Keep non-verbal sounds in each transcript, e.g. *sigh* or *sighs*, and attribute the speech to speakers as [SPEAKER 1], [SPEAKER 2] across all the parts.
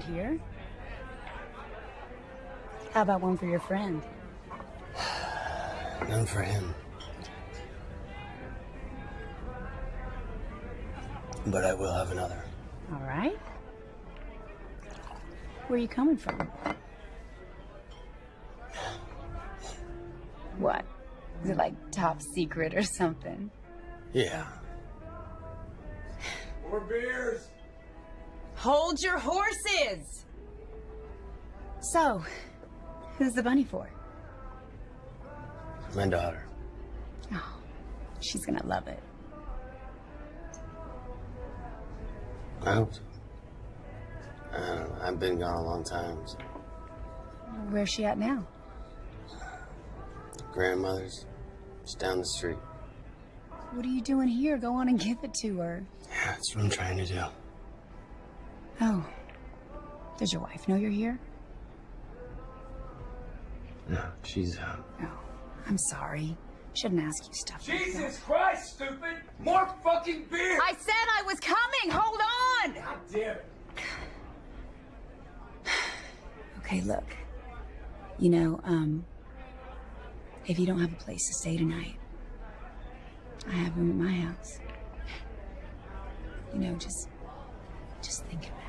[SPEAKER 1] around here. How about one for your friend?
[SPEAKER 2] None for him. But I will have another.
[SPEAKER 1] All right. Where are you coming from? What? Is it like top secret or something?
[SPEAKER 2] Yeah.
[SPEAKER 3] More beers!
[SPEAKER 1] Hold your horses! So, who's the bunny for?
[SPEAKER 2] My daughter.
[SPEAKER 1] Oh, she's gonna love it.
[SPEAKER 2] I hope so. I don't know. I've been gone a long time. So.
[SPEAKER 1] Where's she at now?
[SPEAKER 2] Grandmother's just down the street.
[SPEAKER 1] What are you doing here? Go on and give it to her.
[SPEAKER 2] Yeah, that's what I'm trying to do.
[SPEAKER 1] Oh. Does your wife know you're here?
[SPEAKER 2] No, she's uh,
[SPEAKER 1] Oh, I'm sorry. Shouldn't ask you stuff like that.
[SPEAKER 3] Jesus Christ, stupid! More fucking beer!
[SPEAKER 1] I said I was coming! Hold on!
[SPEAKER 3] God damn it. *sighs*
[SPEAKER 1] Okay, look. You know, um, if you don't have a place to stay tonight, I have room at my house. You know, just, just think about it.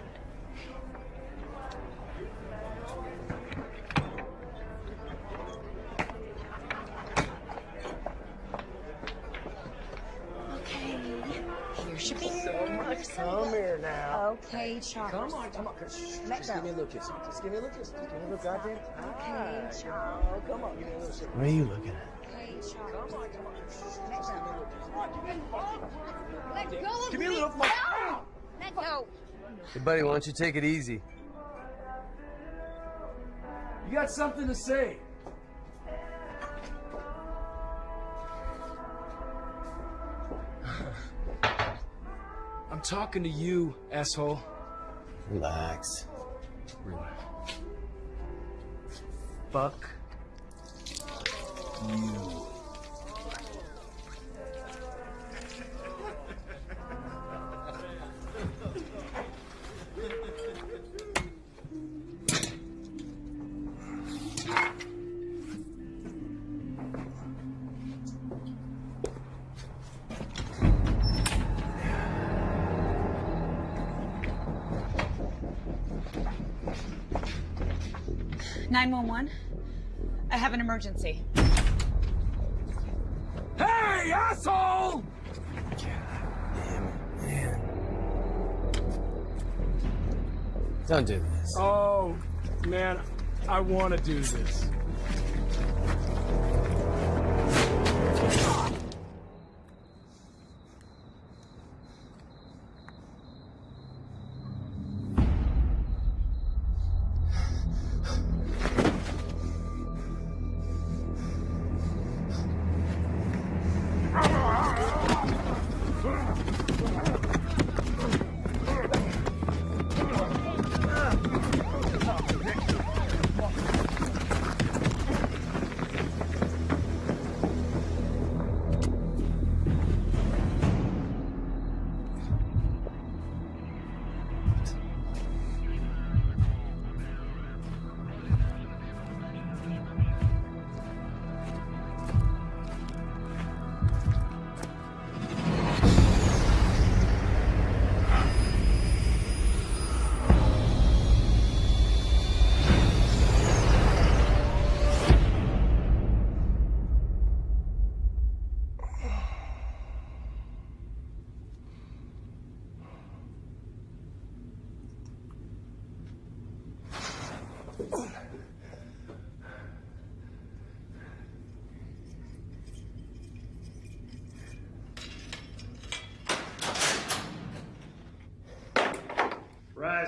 [SPEAKER 2] Come here now.
[SPEAKER 1] Okay, Charles.
[SPEAKER 3] Come on, come on. Just,
[SPEAKER 1] Let
[SPEAKER 3] just
[SPEAKER 1] go.
[SPEAKER 3] give me a little kiss. Just give me a little kiss. Just give me a little goddamn.
[SPEAKER 1] Okay, Charles.
[SPEAKER 3] Oh, come on. Give me a little shit.
[SPEAKER 2] What are you looking at?
[SPEAKER 1] Okay, Charles.
[SPEAKER 3] Come on, come on. Just, just give me a little kiss. Come on, give me a little
[SPEAKER 1] Let go of
[SPEAKER 3] Give me a little of my.
[SPEAKER 1] No! Let go.
[SPEAKER 2] Hey, buddy, why don't you take it easy?
[SPEAKER 3] You got something to say? I'm talking to you, asshole.
[SPEAKER 2] Relax.
[SPEAKER 3] Relax. Fuck you.
[SPEAKER 1] Emergency.
[SPEAKER 3] Hey, asshole!
[SPEAKER 2] Damn it, man. Don't do this.
[SPEAKER 3] Oh, man, I want to do this.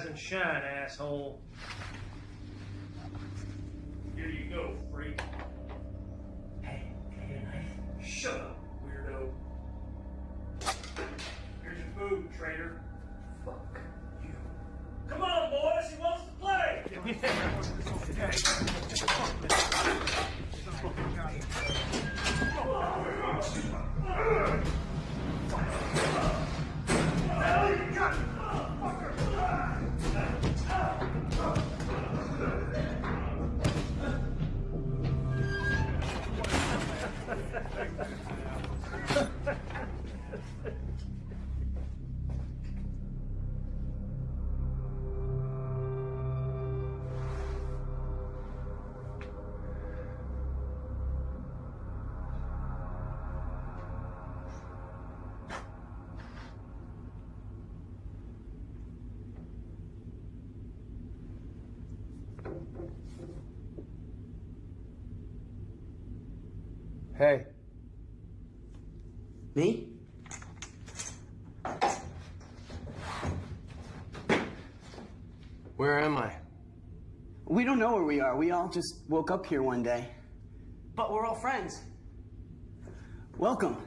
[SPEAKER 4] And shine, asshole.
[SPEAKER 5] We don't know where we are. We all just woke up here one day. But we're all friends. Welcome.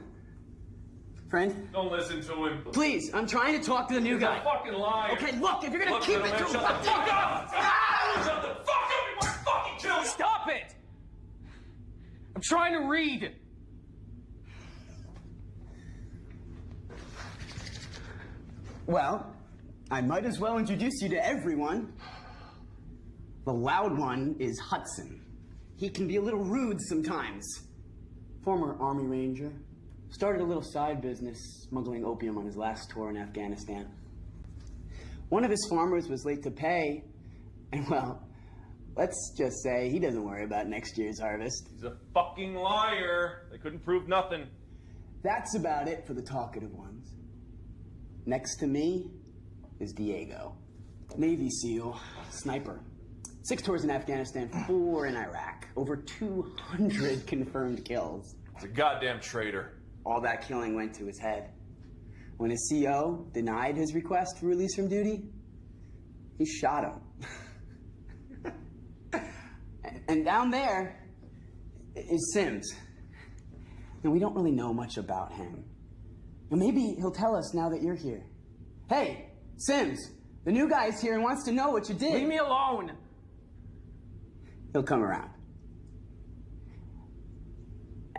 [SPEAKER 5] Friend?
[SPEAKER 6] Don't listen to him.
[SPEAKER 5] Please, I'm trying to talk to the new
[SPEAKER 6] He's a
[SPEAKER 5] guy.
[SPEAKER 6] fucking liar.
[SPEAKER 5] Okay, look, if you're gonna
[SPEAKER 6] Look,
[SPEAKER 5] keep it
[SPEAKER 6] man,
[SPEAKER 5] to
[SPEAKER 6] shut the fuck up!
[SPEAKER 5] Ah!
[SPEAKER 6] Shut the fuck up! You want to fucking kill you!
[SPEAKER 7] Stop it! I'm trying to read.
[SPEAKER 5] Well, I might as well introduce you to everyone. The loud one is Hudson. He can be a little rude sometimes. Former Army Ranger. Started a little side business smuggling opium on his last tour in Afghanistan. One of his farmers was late to pay, and well, let's just say he doesn't worry about next year's harvest.
[SPEAKER 6] He's a fucking liar. They couldn't prove nothing.
[SPEAKER 5] That's about it for the talkative ones. Next to me is Diego. Navy SEAL, sniper. Six tours in Afghanistan, four in Iraq. Over 200 confirmed kills.
[SPEAKER 6] He's a goddamn traitor.
[SPEAKER 5] All that killing went to his head. When his CO denied his request for release from duty, he shot him. and, *laughs* and down there is Sims. And we don't really know much about him. Well, maybe he'll tell us now that you're here. Hey, Sims, the new guy's here and wants to know what you did.
[SPEAKER 7] Leave me alone.
[SPEAKER 5] He'll come around.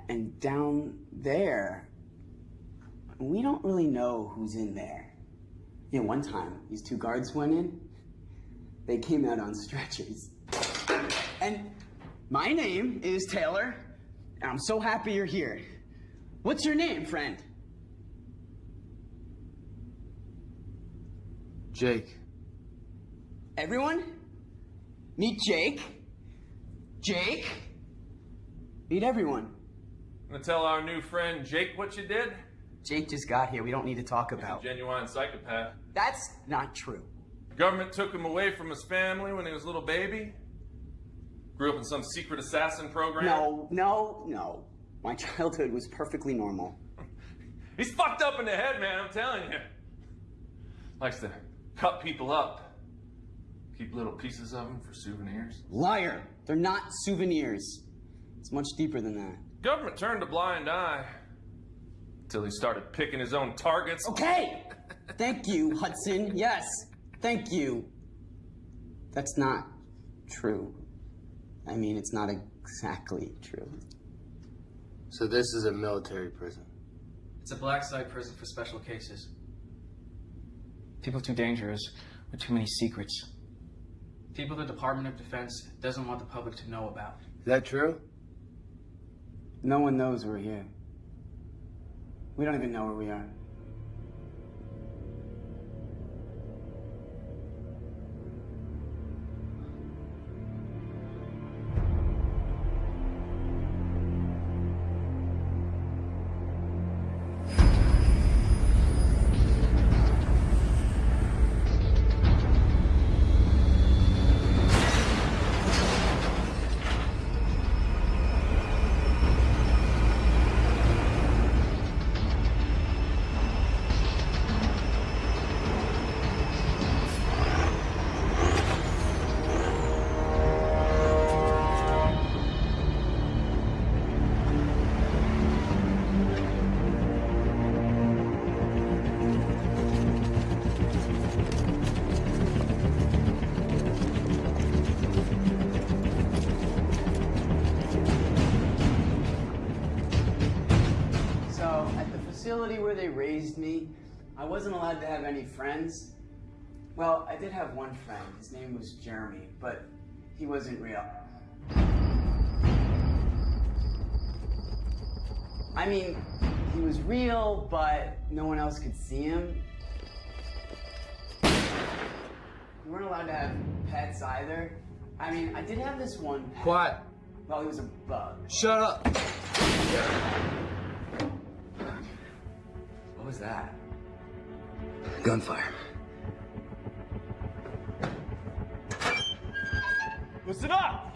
[SPEAKER 5] And down there, we don't really know who's in there. You know, one time, these two guards went in, they came out on stretchers. And my name is Taylor, and I'm so happy you're here. What's your name, friend?
[SPEAKER 2] Jake.
[SPEAKER 5] Everyone? Meet Jake. Jake. Meet everyone.
[SPEAKER 6] Gonna tell our new friend Jake what you did?
[SPEAKER 5] Jake just got here. We don't need to talk
[SPEAKER 6] He's a
[SPEAKER 5] about.
[SPEAKER 6] genuine psychopath.
[SPEAKER 5] That's not true.
[SPEAKER 6] Government took him away from his family when he was a little baby. Grew up in some secret assassin program.
[SPEAKER 5] No, no, no. My *laughs* childhood was perfectly normal. *laughs*
[SPEAKER 6] He's fucked up in the head, man, I'm telling you. Likes to cut people up. Keep little pieces of them for souvenirs.
[SPEAKER 5] Liar. They're not souvenirs. It's much deeper than that.
[SPEAKER 6] Government turned a blind eye. Until he started picking his own targets.
[SPEAKER 5] Okay. Thank you, Hudson. Yes. Thank you. That's not true. I mean, it's not exactly true.
[SPEAKER 2] So this is a military prison.
[SPEAKER 7] It's a black site prison for special cases. People too dangerous with too many secrets. People the Department of Defense doesn't want the public to know about.
[SPEAKER 2] Is that true?
[SPEAKER 5] No one knows we're here. We don't even know where we are. Raised me, I wasn't allowed to have any friends. Well, I did have one friend. His name was Jeremy, but he wasn't real. I mean, he was real, but no one else could see him. We weren't allowed to have pets either. I mean, I did have this one pet.
[SPEAKER 2] Quiet.
[SPEAKER 5] Well, he was a bug.
[SPEAKER 2] Shut up.
[SPEAKER 5] What was that?
[SPEAKER 2] Gunfire.
[SPEAKER 6] Listen up!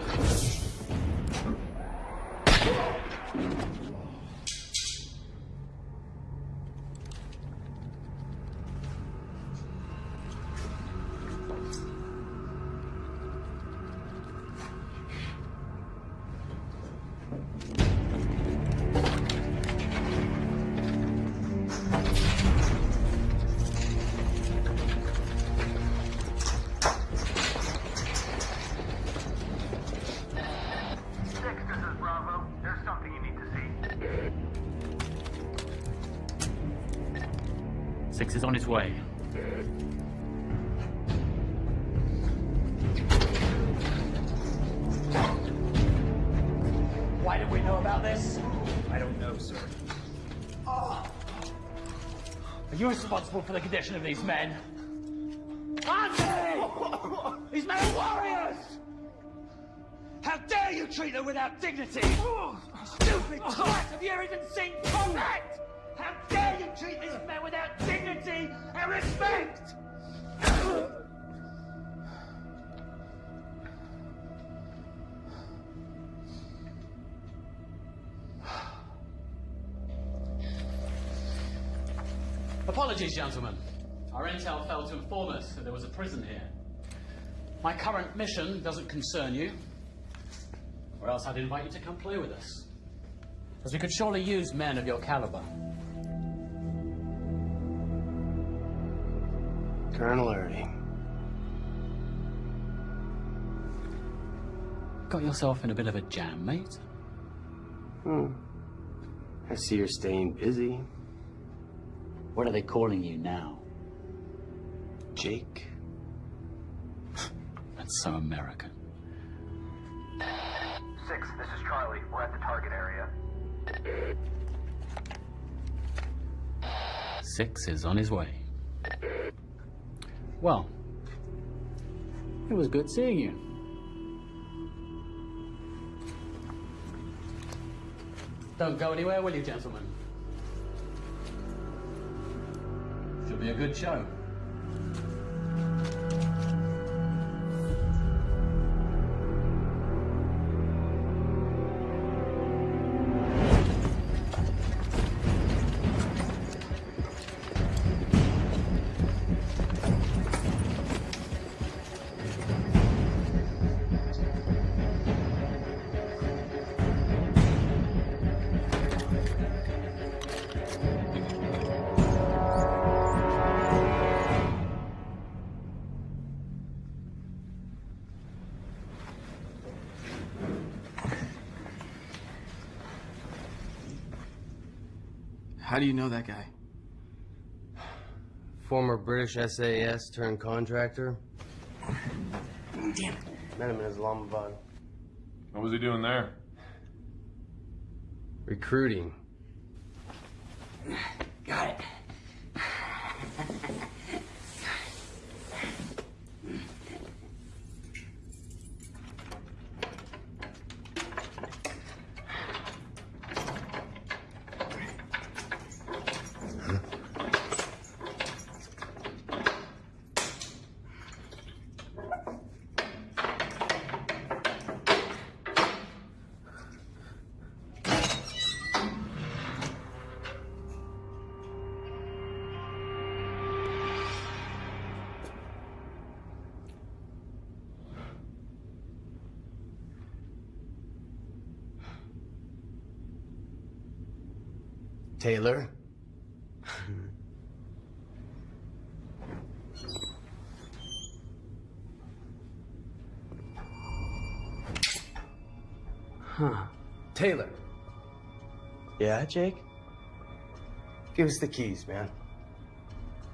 [SPEAKER 8] For the condition of these men? Aren't? *laughs* These men are warriors! How dare you treat them without dignity? Stupid twat! You ever seen combat? How dare you treat these men without dignity and respect?
[SPEAKER 9] Apologies, gentlemen. Our intel failed to inform us that there was a prison here. My current mission doesn't concern you, or else I'd invite you to come play with us. As we could surely use men of your caliber.
[SPEAKER 2] Colonel Erdy.
[SPEAKER 9] Got yourself in a bit of a jam, mate.
[SPEAKER 2] Hmm. I see you're staying busy.
[SPEAKER 9] What are they calling you now?
[SPEAKER 2] Jake. *sighs*
[SPEAKER 9] That's so American.
[SPEAKER 10] Six, this is Charlie. We're at the target area.
[SPEAKER 9] Six is on his way. Well, it was good seeing you. Don't go anywhere, will you, gentlemen? Be a good show.
[SPEAKER 7] Do you know that guy?
[SPEAKER 2] Former British SAS turned contractor.
[SPEAKER 5] Damn.
[SPEAKER 2] Met him in Islamabad.
[SPEAKER 6] What was he doing there?
[SPEAKER 2] Recruiting. Yeah, Jake? Give us the keys, man.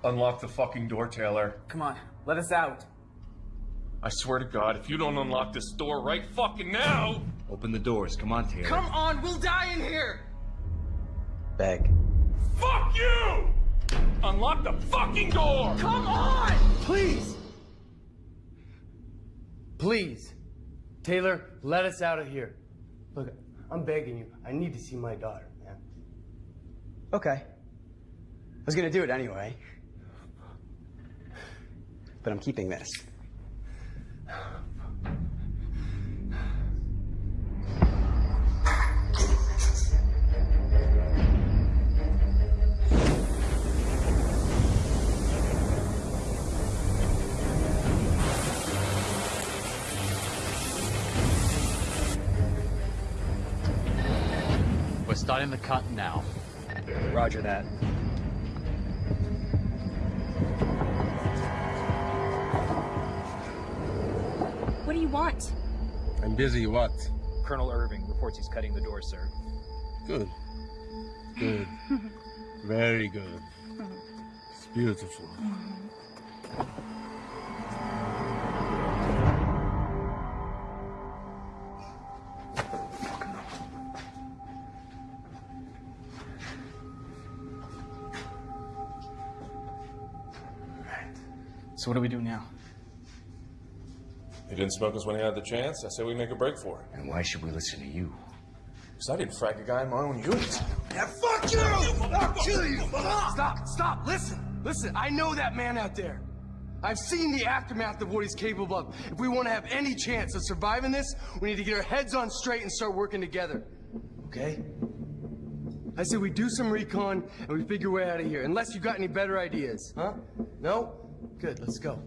[SPEAKER 6] Unlock the fucking door, Taylor.
[SPEAKER 7] Come on, let us out.
[SPEAKER 6] I swear to God, if you don't unlock this door right fucking now.
[SPEAKER 3] Open the doors. Come on, Taylor.
[SPEAKER 7] Come on, we'll die in here!
[SPEAKER 2] Beg.
[SPEAKER 6] Fuck you! Unlock the fucking door!
[SPEAKER 7] Come on!
[SPEAKER 2] Please! Please! Taylor, let us out of here. Look, I'm begging you. I need to see my daughter, man.
[SPEAKER 5] Okay. I was gonna do it anyway. But I'm keeping this.
[SPEAKER 9] We're starting the cut now.
[SPEAKER 3] Roger that.
[SPEAKER 1] What do you want?
[SPEAKER 11] I'm busy, what?
[SPEAKER 3] Colonel Irving reports he's cutting the door, sir.
[SPEAKER 11] Good. Good. *laughs* Very good. It's beautiful.
[SPEAKER 7] So what do we do now?
[SPEAKER 6] He didn't smoke us when he had the chance. I say we make a break for it.
[SPEAKER 12] And why should we listen to you?
[SPEAKER 6] Because I didn't frag a guy in my own unit.
[SPEAKER 2] Yeah, fuck you! I'll kill you! Stop, stop, listen, listen, I know that man out there. I've seen the aftermath of what he's capable of. If we want to have any chance of surviving this, we need to get our heads on straight and start working together. Okay? I said we do some recon and we figure a way out of here. Unless you got any better ideas, huh? No? Good, let's go.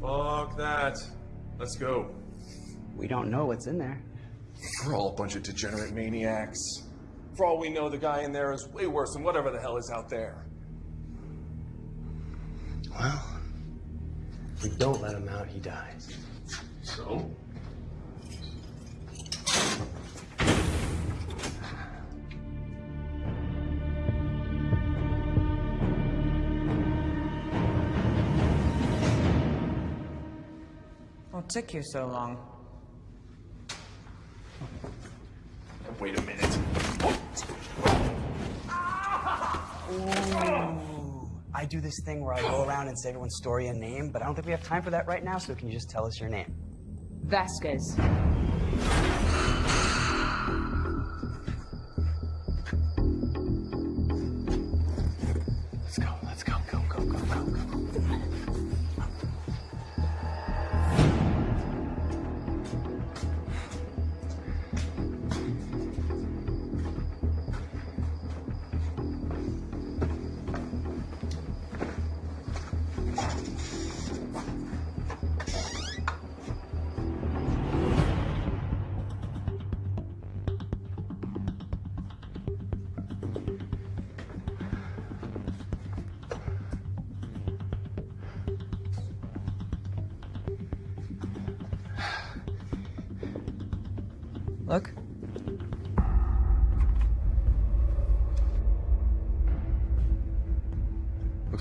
[SPEAKER 6] Fuck that. Let's go.
[SPEAKER 5] We don't know what's in there.
[SPEAKER 6] We're all a bunch of degenerate maniacs. For all we know, the guy in there is way worse than whatever the hell is out there.
[SPEAKER 2] Well, if we don't let him out, he dies.
[SPEAKER 6] So?
[SPEAKER 13] Took you so long?
[SPEAKER 6] Wait a minute.
[SPEAKER 5] Ooh. I do this thing where I go around and say everyone's story and name, but I don't think we have time for that right now, so can you just tell us your name?
[SPEAKER 13] Vasquez.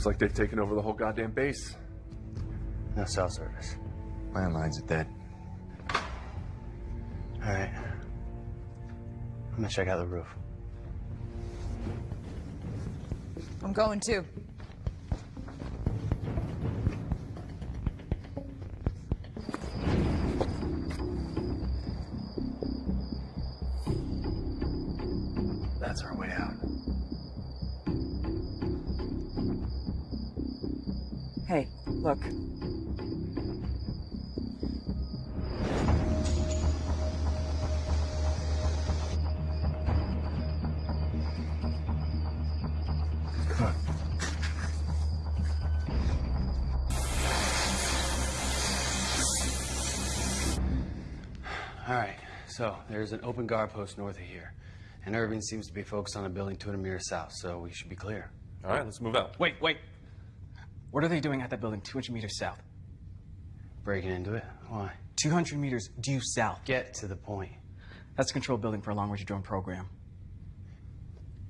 [SPEAKER 6] Like they've taken over the whole goddamn base.
[SPEAKER 2] No cell service.
[SPEAKER 12] Landlines are dead.
[SPEAKER 2] All right. I'm gonna check out the roof.
[SPEAKER 13] I'm going too.
[SPEAKER 2] There's an open guard post north of here. And Irving seems to be focused on a building 200 meters south, so we should be clear.
[SPEAKER 6] All right, let's move out.
[SPEAKER 7] Wait, wait. What are they doing at that building 200 meters south?
[SPEAKER 2] Breaking into it? Why?
[SPEAKER 7] 200 meters due south.
[SPEAKER 2] Get to the point.
[SPEAKER 7] That's a control building for a long-range drone program.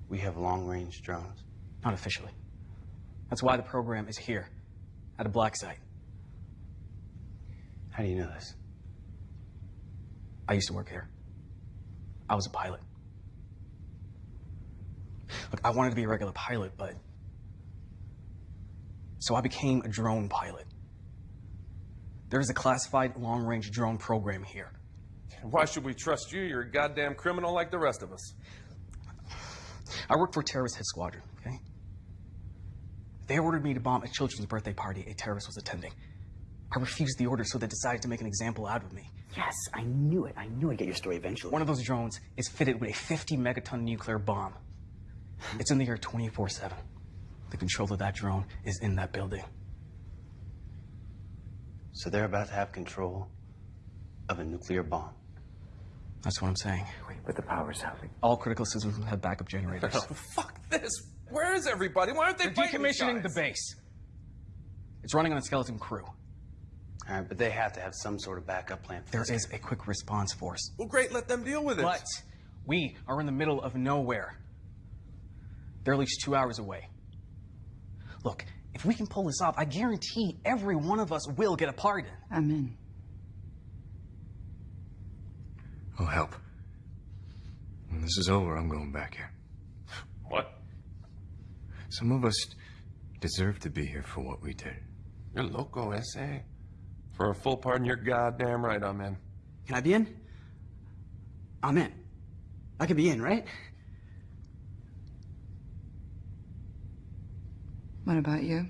[SPEAKER 2] We have long-range drones.
[SPEAKER 7] Not officially. That's why the program is here, at a black site.
[SPEAKER 2] How do you know this?
[SPEAKER 7] I used to work here. I was a pilot. Look, I wanted to be a regular pilot, but. So I became a drone pilot. There is a classified long range drone program here.
[SPEAKER 6] Why should we trust you? You're a goddamn criminal like the rest of us.
[SPEAKER 7] I work for a terrorist hit squadron, okay? They ordered me to bomb a children's birthday party a terrorist was attending. I refused the order, so they decided to make an example out of me.
[SPEAKER 5] Yes, I knew it. I knew I'd get your story eventually.
[SPEAKER 7] One of those drones is fitted with a 50 megaton nuclear bomb. It's in the air 24 7. The control of that drone is in that building.
[SPEAKER 2] So they're about to have control of a nuclear bomb.
[SPEAKER 7] That's what I'm saying.
[SPEAKER 12] Wait, but the power's out.
[SPEAKER 7] All critical systems have backup generators.
[SPEAKER 6] Oh, fuck this. Where is everybody? Why aren't they
[SPEAKER 7] They're decommissioning the base. It's running on a skeleton crew.
[SPEAKER 2] All right, but they have to have some sort of backup plan. For
[SPEAKER 7] There
[SPEAKER 2] this.
[SPEAKER 7] is a quick response force.
[SPEAKER 6] Well, great. Let them deal with it.
[SPEAKER 7] But we are in the middle of nowhere. They're at least two hours away. Look, if we can pull this off, I guarantee every one of us will get a pardon.
[SPEAKER 13] I'm in.
[SPEAKER 12] I'll help. When this is over, I'm going back here.
[SPEAKER 6] What?
[SPEAKER 12] Some of us deserve to be here for what we did.
[SPEAKER 6] You're loco, S.A. For a full pardon, you're goddamn right I'm in.
[SPEAKER 5] Can I be in? I'm in. I can be in, right?
[SPEAKER 13] What about you?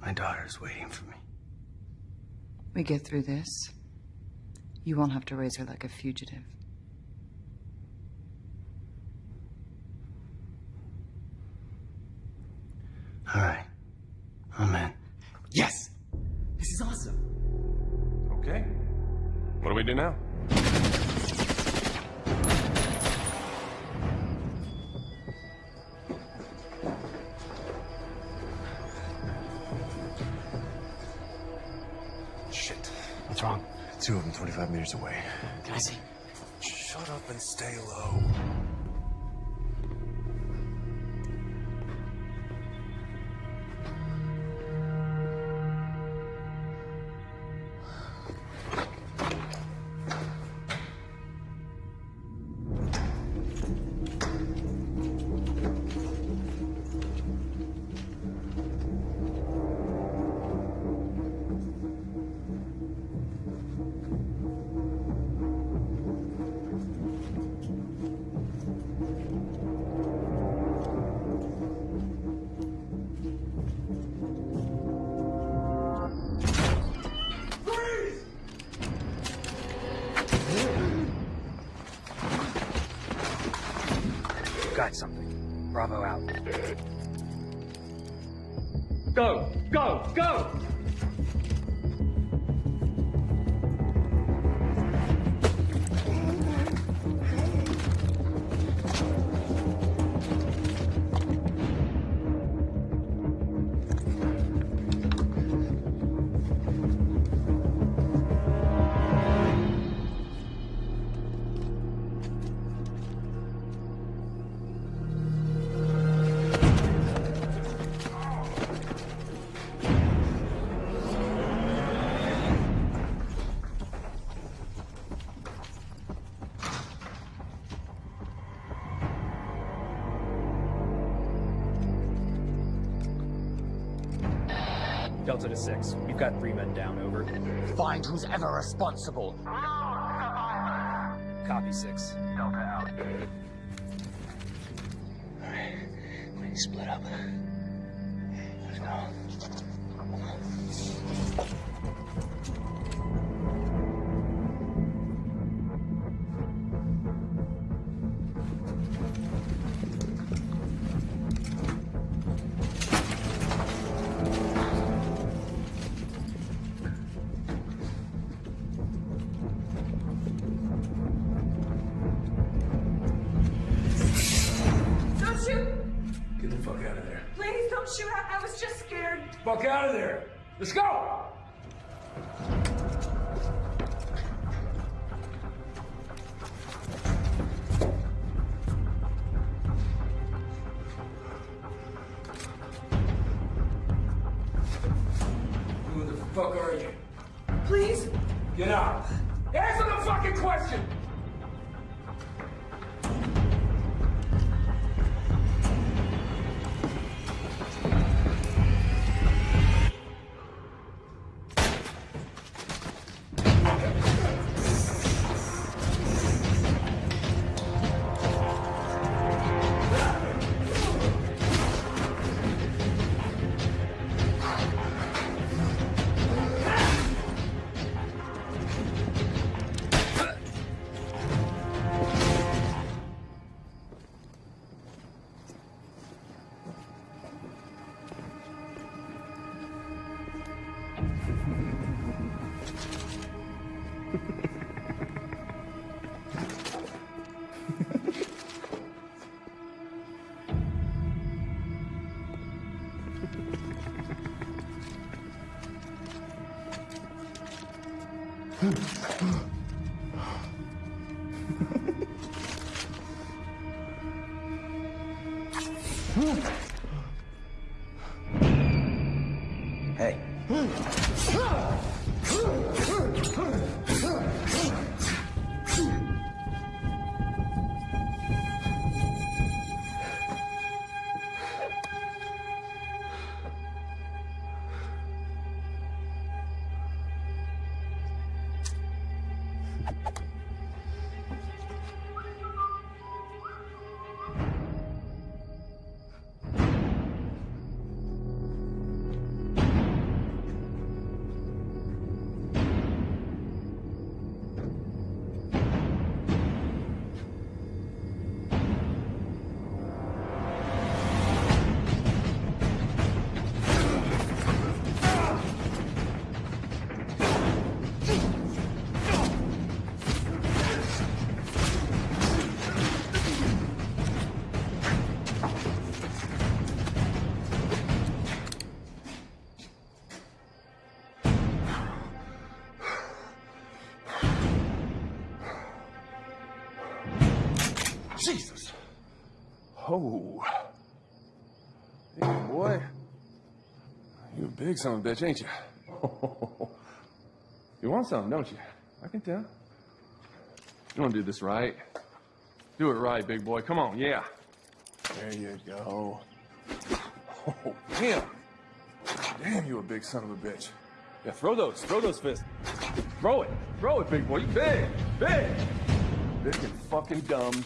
[SPEAKER 5] My daughter's waiting for me.
[SPEAKER 13] We get through this. You won't have to raise her like a fugitive.
[SPEAKER 5] All right. I'm in. Yes! This is awesome.
[SPEAKER 6] Okay. What do we do now?
[SPEAKER 12] Shit.
[SPEAKER 5] What's wrong?
[SPEAKER 12] Two of them 25 meters away.
[SPEAKER 5] Can I see?
[SPEAKER 6] Shut up and stay low.
[SPEAKER 3] Got something. Bravo out.
[SPEAKER 8] Go! Go! Go!
[SPEAKER 3] To six. We've got three men down. Over.
[SPEAKER 8] Find who's ever responsible.
[SPEAKER 3] Copy six.
[SPEAKER 6] Hmm. Oh. Hey, boy. You a big son of a bitch, ain't you? *laughs* you want something, don't you? I can tell. You want to do this right? Do it right, big boy. Come on, yeah. There you go. Oh, damn. Damn, you a big son of a bitch. Yeah, throw those. Throw those fists. Throw it. Throw it, big boy. You big. Big. Big and fucking dumb.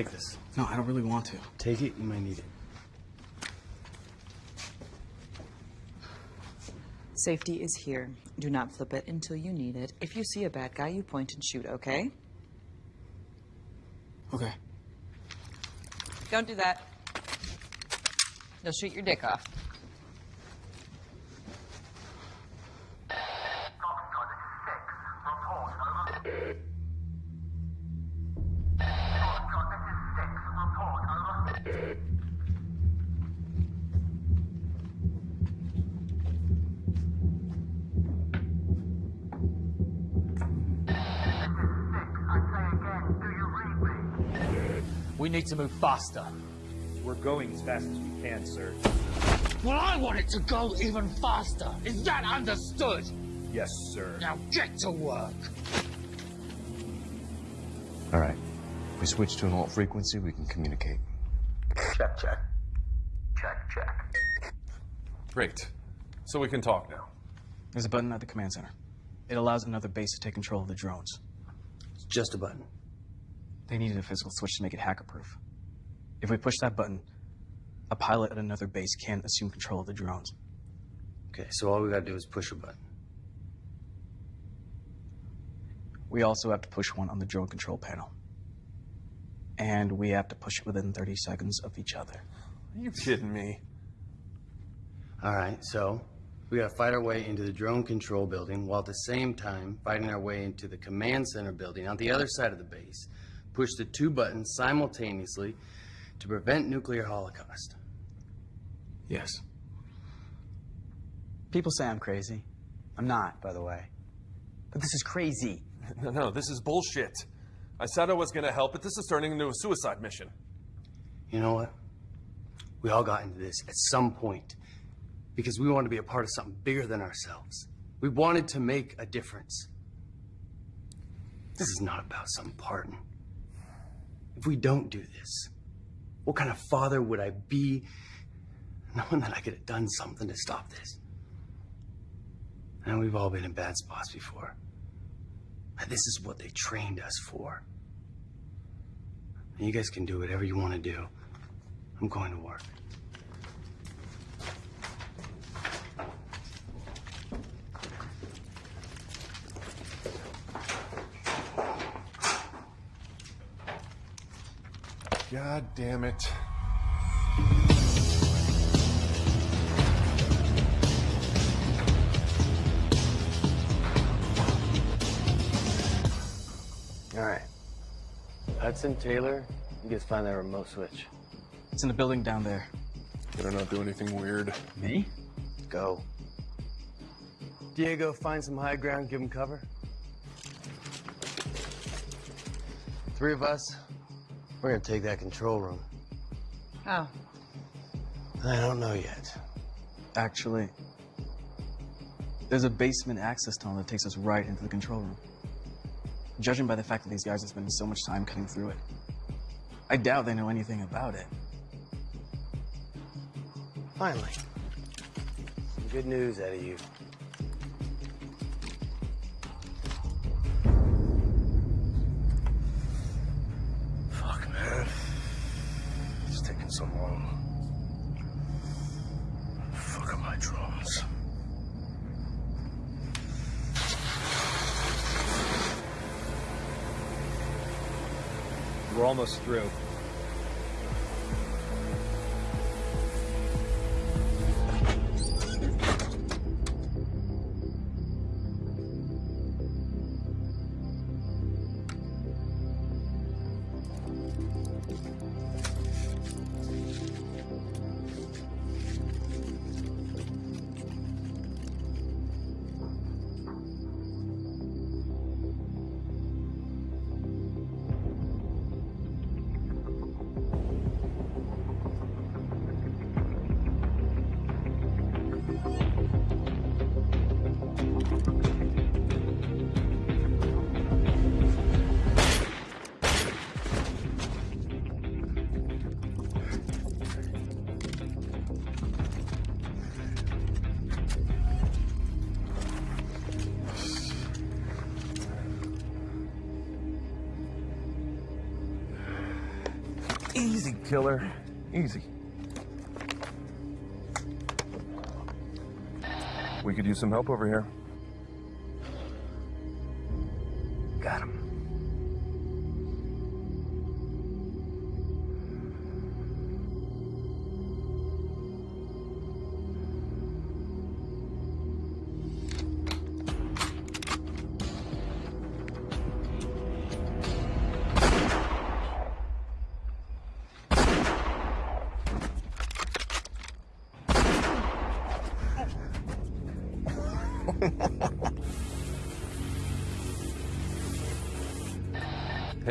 [SPEAKER 7] Take this. No, I don't really want to.
[SPEAKER 2] Take it, you might need it.
[SPEAKER 10] Safety is here. Do not flip it until you need it. If you see a bad guy, you point and shoot, okay?
[SPEAKER 7] Okay.
[SPEAKER 10] Don't do that. They'll shoot your dick off.
[SPEAKER 8] Need to move faster.
[SPEAKER 3] We're going as fast as we can, sir.
[SPEAKER 8] Well, I want it to go even faster. Is that understood?
[SPEAKER 3] Yes, sir.
[SPEAKER 8] Now get to work.
[SPEAKER 12] All right. We switch to an alt frequency, we can communicate.
[SPEAKER 14] Check, check. Check, check.
[SPEAKER 6] Great. So we can talk now.
[SPEAKER 7] There's a button at the command center. It allows another base to take control of the drones.
[SPEAKER 2] It's just a button.
[SPEAKER 7] They needed a physical switch to make it hacker-proof. If we push that button, a pilot at another base can't assume control of the drones.
[SPEAKER 2] Okay, so all we gotta do is push a button.
[SPEAKER 7] We also have to push one on the drone control panel. And we have to push it within 30 seconds of each other.
[SPEAKER 6] Are you kidding me?
[SPEAKER 2] All right, so we gotta fight our way into the drone control building while at the same time fighting our way into the command center building on the other side of the base. Push the two buttons simultaneously to prevent nuclear holocaust.
[SPEAKER 7] Yes. People say I'm crazy. I'm not, by the way. But this is crazy. *laughs*
[SPEAKER 6] No, no, this is bullshit. I said I was gonna help, but this is turning into a suicide mission.
[SPEAKER 2] You know what? We all got into this at some point because we wanted to be a part of something bigger than ourselves. We wanted to make a difference. This is not about some pardon. If we don't do this, what kind of father would I be knowing that I could have done something to stop this? And we've all been in bad spots before. And this is what they trained us for. And you guys can do whatever you want to do. I'm going to work.
[SPEAKER 6] God damn it.
[SPEAKER 2] All right. Hudson, Taylor, you guys find that remote switch.
[SPEAKER 7] It's in the building down there.
[SPEAKER 6] Better not do anything weird.
[SPEAKER 2] Me? Go. Diego, find some high ground, give him cover. Three of us, we're gonna take that control room.
[SPEAKER 13] How?
[SPEAKER 2] I don't know yet.
[SPEAKER 7] Actually, there's a basement access tunnel that takes us right into the control room. Judging by the fact that these guys are spending so much time cutting through it, I doubt they know anything about it.
[SPEAKER 2] Finally. Some good news out of you.
[SPEAKER 3] Through.
[SPEAKER 6] Killer. Easy. We could use some help over here.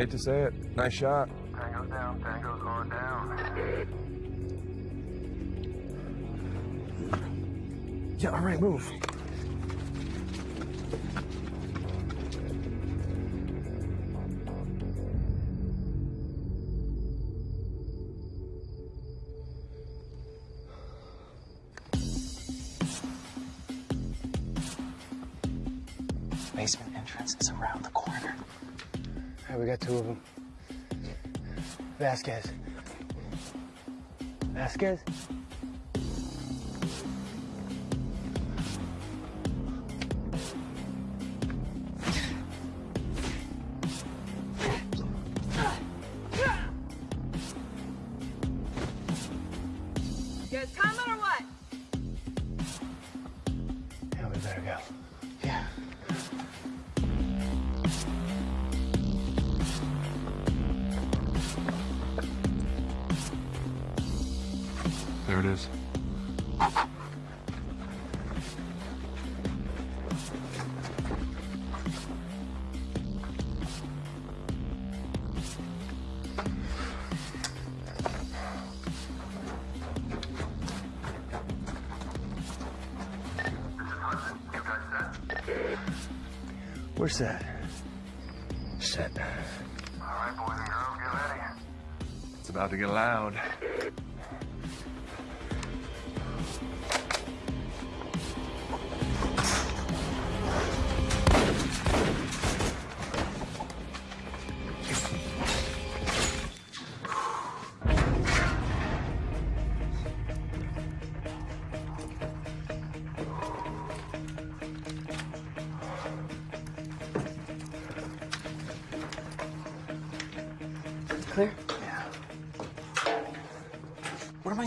[SPEAKER 6] Hate to say it. Nice shot.
[SPEAKER 10] Tango's down, Tango's going down.
[SPEAKER 6] Yeah, all right, move.
[SPEAKER 2] We got two of them. Vasquez. Vasquez?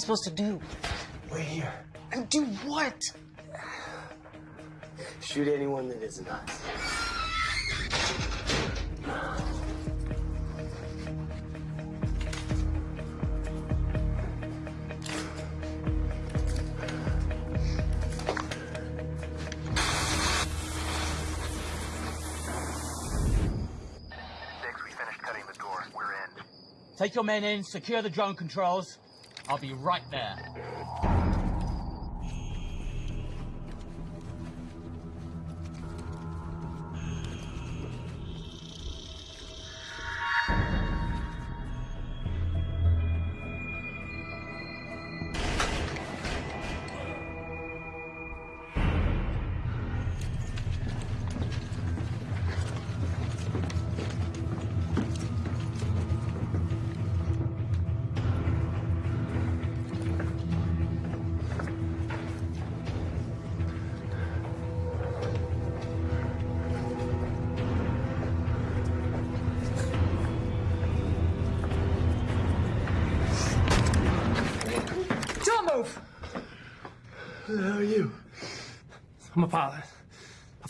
[SPEAKER 7] Supposed to do?
[SPEAKER 2] Wait here.
[SPEAKER 7] And do what?
[SPEAKER 2] Shoot anyone that isn't us.
[SPEAKER 9] Six, we finished cutting the door. We're in.
[SPEAKER 8] Take your men in, secure the drone controls. I'll be right there.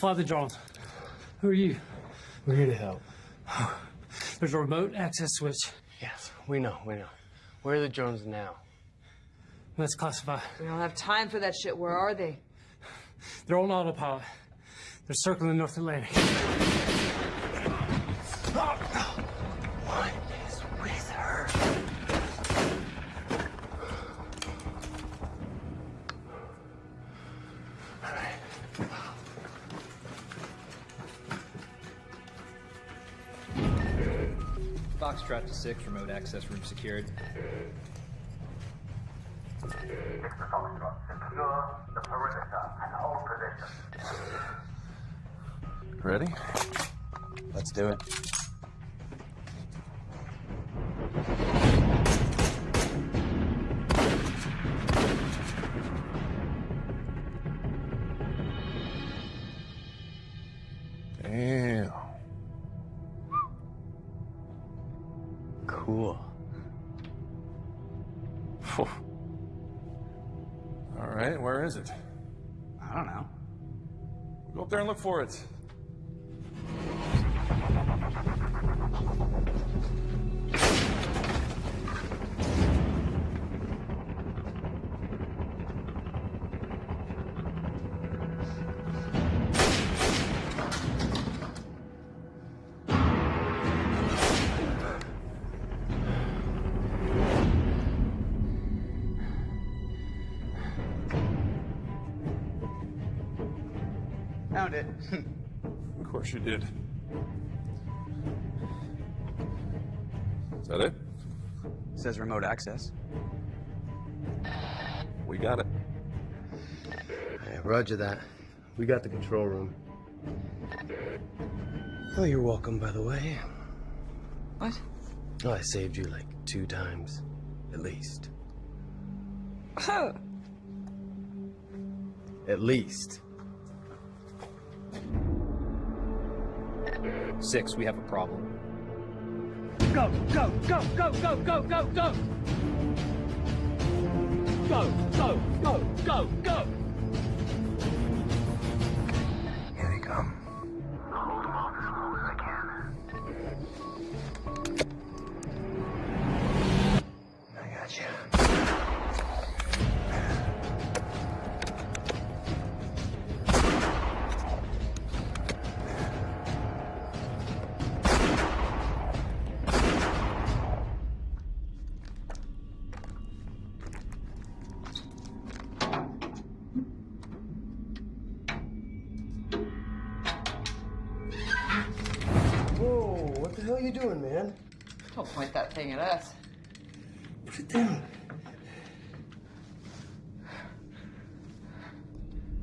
[SPEAKER 15] I fly the drones. Who are you?
[SPEAKER 2] We're here to help. *sighs*
[SPEAKER 15] There's a remote access switch.
[SPEAKER 2] Yes, we know, we know. Where are the drones now?
[SPEAKER 15] Let's classify.
[SPEAKER 13] We don't have time for that shit. Where are they? *sighs*
[SPEAKER 15] They're on autopilot. They're circling the North Atlantic.
[SPEAKER 3] 6, remote access room secured.
[SPEAKER 9] Secure the perimeter and hold position.
[SPEAKER 6] Ready?
[SPEAKER 5] Let's do it.
[SPEAKER 6] And look for it. Of you did. Is that it?
[SPEAKER 5] Says remote access.
[SPEAKER 6] We got it.
[SPEAKER 2] Hey, roger that. We got the control room. Oh, you're welcome, by the way.
[SPEAKER 13] What?
[SPEAKER 2] Oh, I saved you like two times, at least. Oh. At least.
[SPEAKER 3] Six, we have a problem.
[SPEAKER 8] Go, go, go, go, go, go, go, go! Go, go, go, go, go!
[SPEAKER 13] Thing at us.
[SPEAKER 2] Put it down.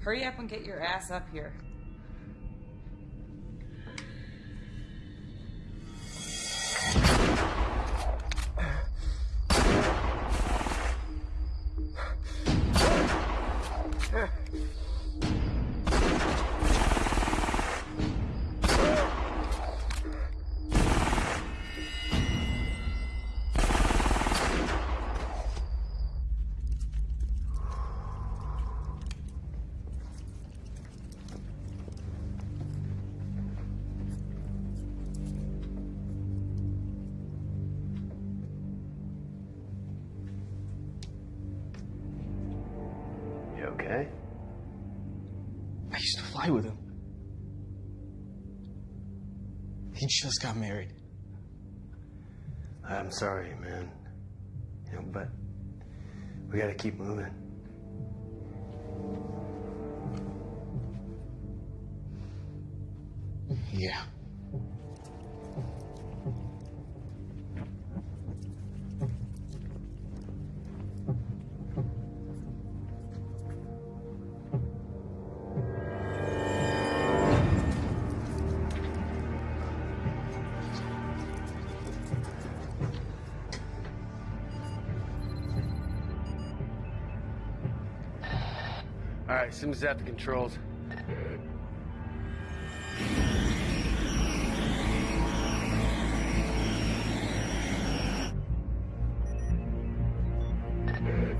[SPEAKER 13] Hurry up and get your ass up here.
[SPEAKER 7] Just got married.
[SPEAKER 2] I'm sorry, man. You know, but we gotta keep moving.
[SPEAKER 7] Yeah.
[SPEAKER 2] All right, Sims at the controls.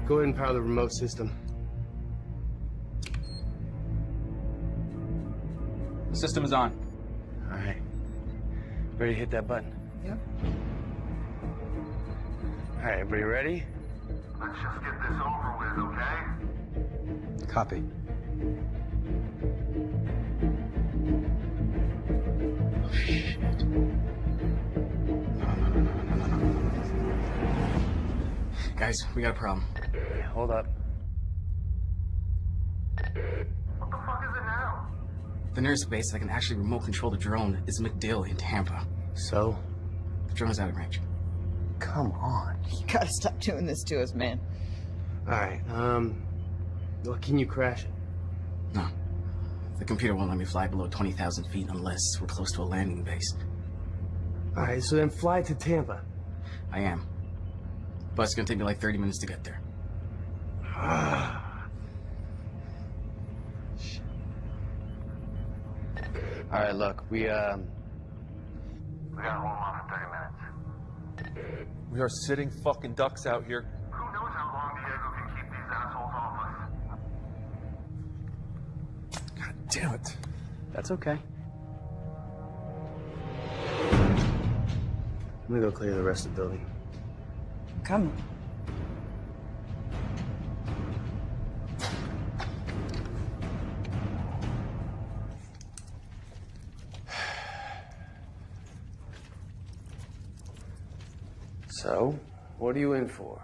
[SPEAKER 2] Go ahead and power the remote system.
[SPEAKER 7] The system is on.
[SPEAKER 2] All right. Ready to hit that button?
[SPEAKER 13] Yep.
[SPEAKER 2] All right, everybody ready?
[SPEAKER 9] Let's just get this over with, okay?
[SPEAKER 2] Copy.
[SPEAKER 7] Guys, we got a problem.
[SPEAKER 2] Hold up.
[SPEAKER 9] What the fuck is it now?
[SPEAKER 7] The nearest base that can actually remote control the drone is MacDill in Tampa.
[SPEAKER 2] So?
[SPEAKER 7] The drone is out of range.
[SPEAKER 2] Come on. *laughs*
[SPEAKER 13] You gotta stop doing this to us, man.
[SPEAKER 2] All right, um, well, can you crash it?
[SPEAKER 7] No. The computer won't let me fly below 20,000 feet unless we're close to a landing base.
[SPEAKER 2] All right, so then fly to Tampa.
[SPEAKER 7] I am. But it's gonna take me like 30 minutes to get there. *sighs*
[SPEAKER 2] All right, look, we, um,
[SPEAKER 9] We gotta hold on for 30 minutes.
[SPEAKER 6] We are sitting fucking ducks out here. Damn it.
[SPEAKER 2] that's okay. I'm gonna go clear the rest of the building.
[SPEAKER 13] Come.
[SPEAKER 2] So, what are you in for?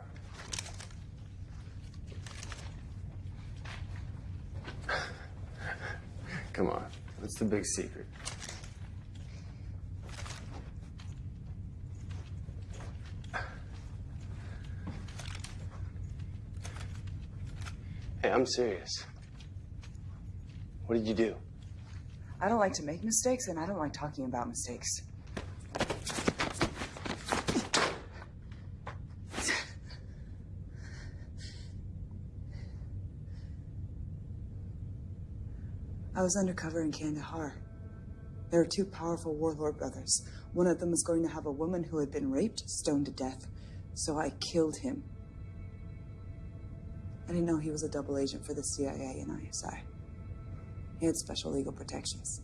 [SPEAKER 2] Come on, what's the big secret? Hey, I'm serious. What did you do?
[SPEAKER 13] I don't like to make mistakes, and I don't like talking about mistakes. I was undercover in Kandahar. There were two powerful warlord brothers. One of them was going to have a woman who had been raped stoned to death, so I killed him. I didn't know he was a double agent for the CIA and ISI. He had special legal protections.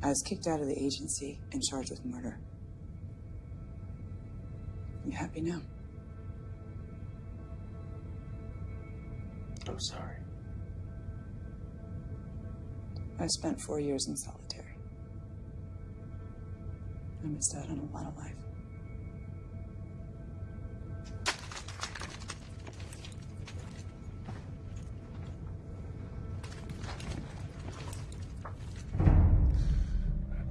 [SPEAKER 13] I was kicked out of the agency and charged with murder. You happy now?
[SPEAKER 2] I'm sorry.
[SPEAKER 13] I spent four years in solitary. I missed out on a lot of life.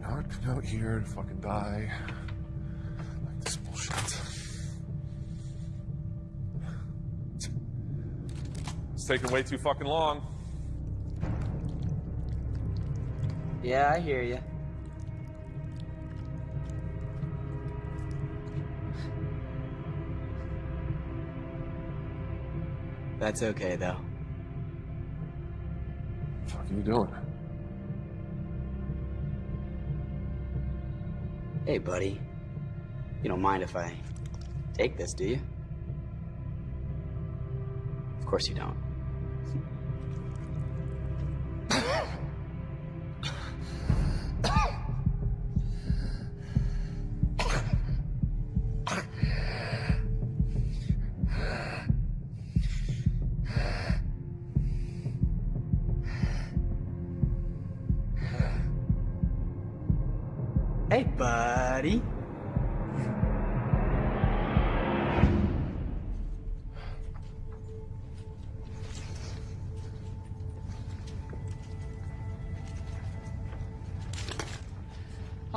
[SPEAKER 6] Not come out here to fucking die. It's taking way too fucking long.
[SPEAKER 5] Yeah, I hear you.
[SPEAKER 7] That's okay, though.
[SPEAKER 6] What the fuck are you doing?
[SPEAKER 5] Hey, buddy. You don't mind if I take this, do you? Of course you don't.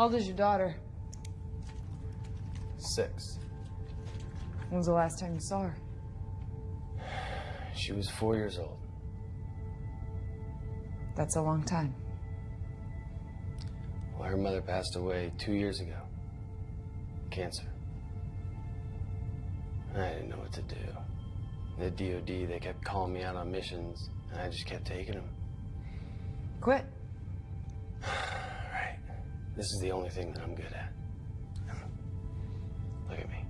[SPEAKER 13] Old is your daughter?
[SPEAKER 2] Six.
[SPEAKER 13] When's the last time you saw her?
[SPEAKER 2] She was four years old.
[SPEAKER 13] That's a long time.
[SPEAKER 2] Well, her mother passed away two years ago. Cancer. I didn't know what to do. The DOD, they kept calling me out on missions, and I just kept taking them.
[SPEAKER 13] Quit.
[SPEAKER 2] This is the only thing that I'm good at. Look at me.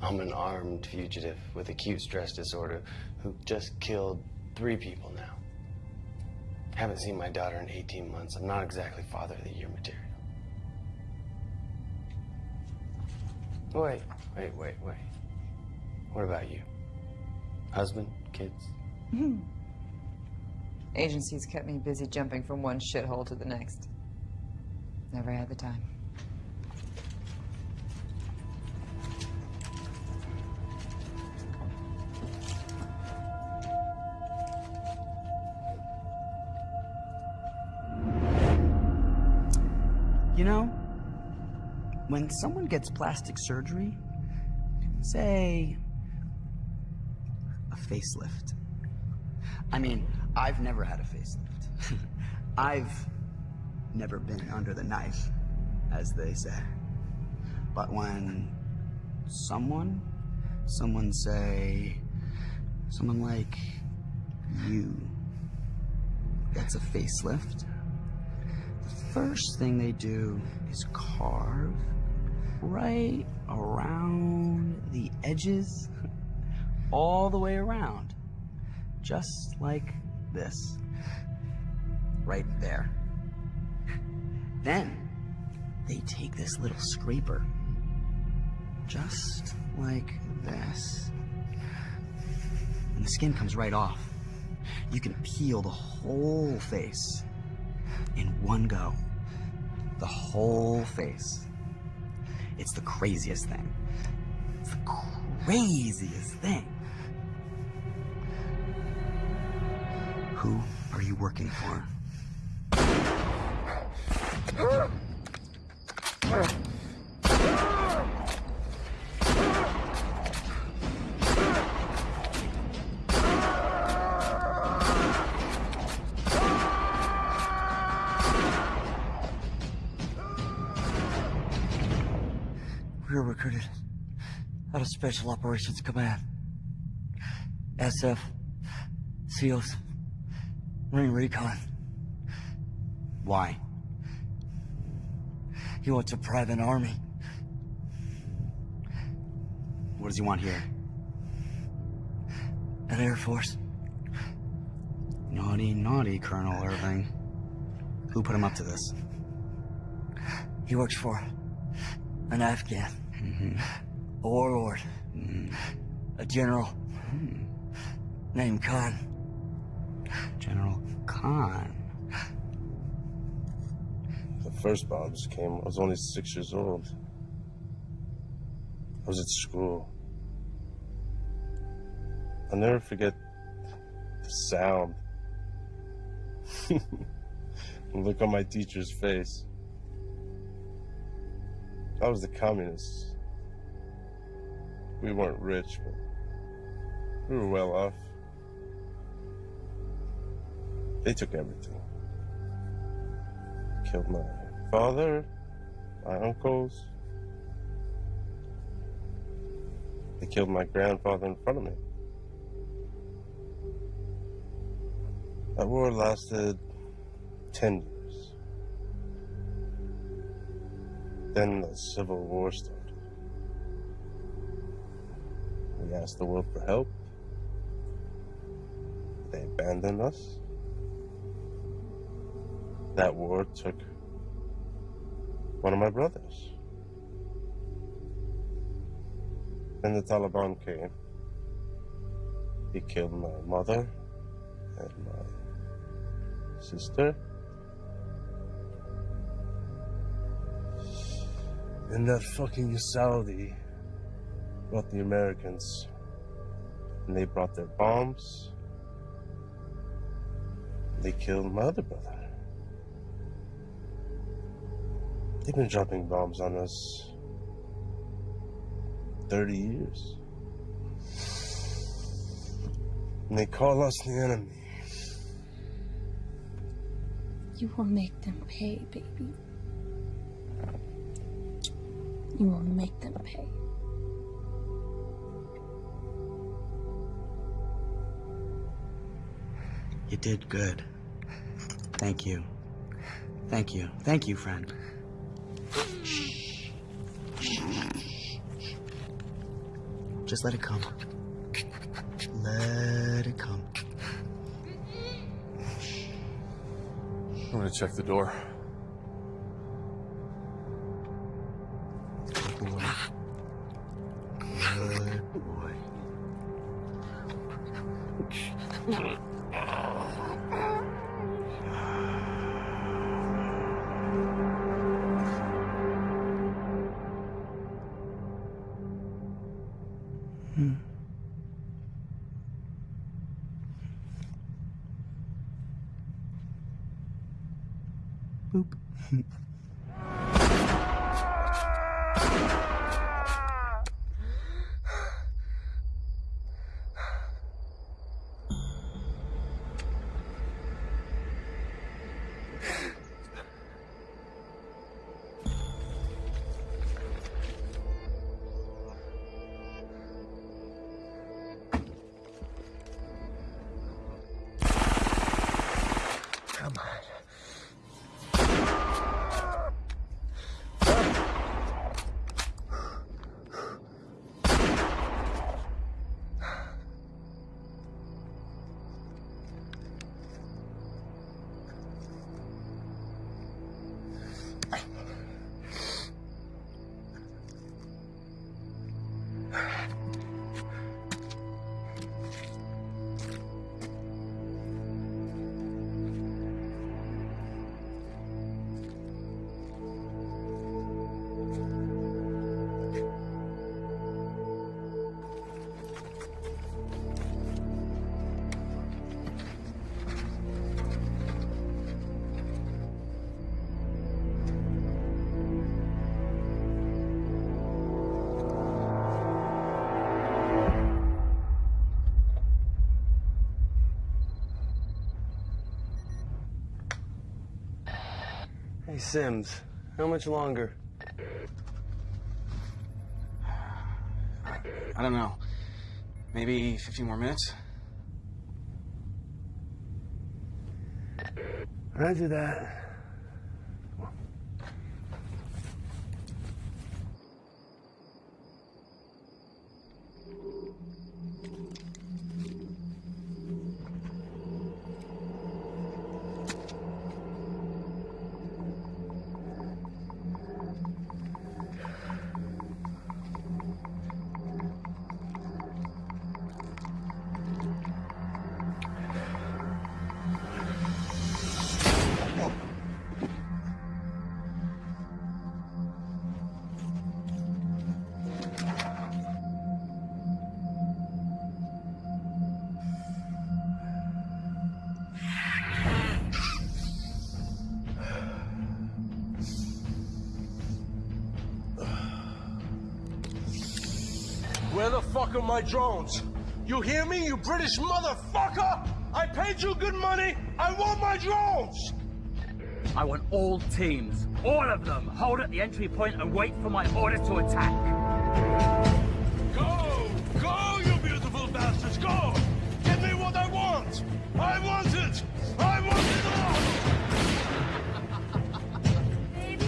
[SPEAKER 2] I'm an armed fugitive with acute stress disorder who just killed three people now. Haven't seen my daughter in 18 months. I'm not exactly father of the year material. Wait, wait, wait, wait. What about you? Husband? Kids? Hmm.
[SPEAKER 13] Agencies kept me busy jumping from one shithole to the next. Never had the time.
[SPEAKER 5] You know, when someone gets plastic surgery, say a facelift. I mean, I've never had a facelift. *laughs* I've never been under the knife, as they say. But when someone, someone say, someone like you gets a facelift, the first thing they do is carve right around the edges, all the way around, just like this. Right there. Then they take this little scraper, just like this, and the skin comes right off. You can peel the whole face in one go. The whole face. It's the craziest thing. It's the craziest thing. Who are you working for?
[SPEAKER 16] We were recruited out of Special Operations Command. SF, SEALs, Marine Recon.
[SPEAKER 5] Why?
[SPEAKER 16] He wants a private army.
[SPEAKER 5] What does he want here?
[SPEAKER 16] An Air Force.
[SPEAKER 5] Naughty, naughty, Colonel Irving. Who put him up to this?
[SPEAKER 16] He works for an Afghan. Mm-hmm. A warlord. Mm-hmm. A general. Mm-hmm. Named Khan.
[SPEAKER 5] General Khan.
[SPEAKER 11] First bombs came, I was only six years old. I was at school. I'll never forget the sound. *laughs* look on my teacher's face. I was the communists. We weren't rich, but we were well off. They took everything. Killed my father, my uncles. They killed my grandfather in front of me. That war lasted 10 years. Then the Civil War started. We asked the world for help. They abandoned us. That war took one of my brothers. Then the Taliban came. He killed my mother and my sister. And that fucking Saudi brought the Americans. And they brought their bombs. They killed my other brother. They've been dropping bombs on us 30 years. And they call us the enemy.
[SPEAKER 17] You will make them pay, baby. You will make them pay.
[SPEAKER 5] You did good. Thank you. Thank you. Thank you, friend. Just let it come. Let it come.
[SPEAKER 6] I'm gonna check the door.
[SPEAKER 5] Boop. *laughs*
[SPEAKER 2] Sims, how much longer?
[SPEAKER 7] I don't know. Maybe 15 more minutes?
[SPEAKER 2] Roger that.
[SPEAKER 18] Drones? You hear me, you British motherfucker? I paid you good money. I want my drones.
[SPEAKER 8] I want all teams, all of them, hold at the entry point and wait for my order to attack.
[SPEAKER 18] Go! Go, you beautiful bastards! Go! Get me what I want! I want it! I want it all! Baby?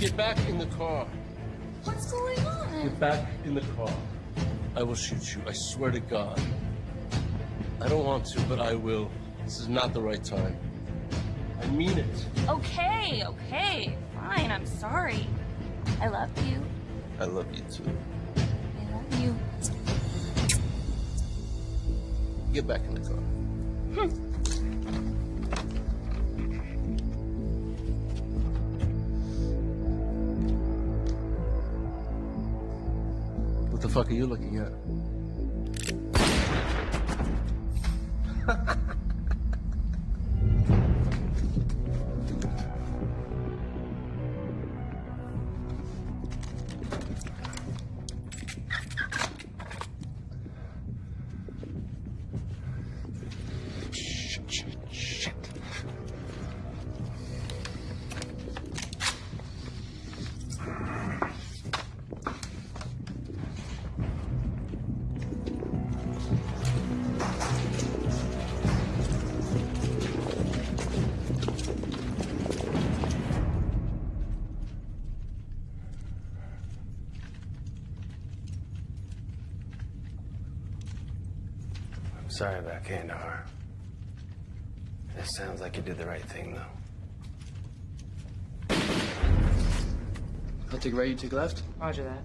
[SPEAKER 18] Get back in the car.
[SPEAKER 1] What's going on?
[SPEAKER 18] Get back in the car. I will shoot you. I swear to God. I don't want to, but I will. This is not the right time. I mean it.
[SPEAKER 1] Okay, okay. Fine, I'm sorry. I love you.
[SPEAKER 18] I love you too.
[SPEAKER 1] I love you.
[SPEAKER 18] Get back in the car.
[SPEAKER 1] Hmm.
[SPEAKER 6] Fuck are you looking at? *laughs*
[SPEAKER 2] did the right thing, though.
[SPEAKER 3] I'll take right, you take left.
[SPEAKER 5] Roger that.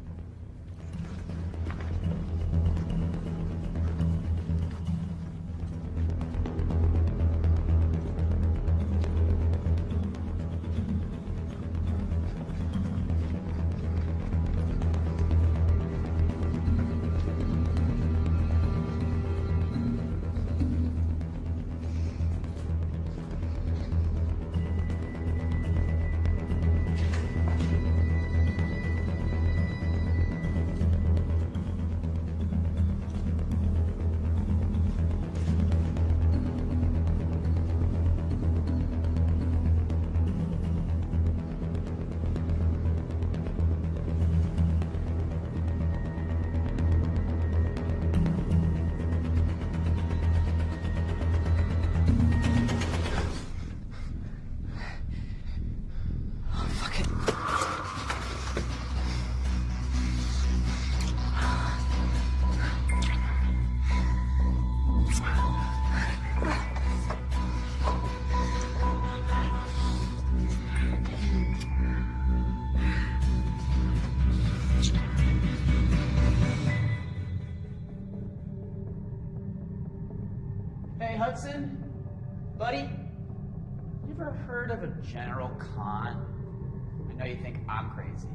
[SPEAKER 9] General Khan? I know you think I'm crazy.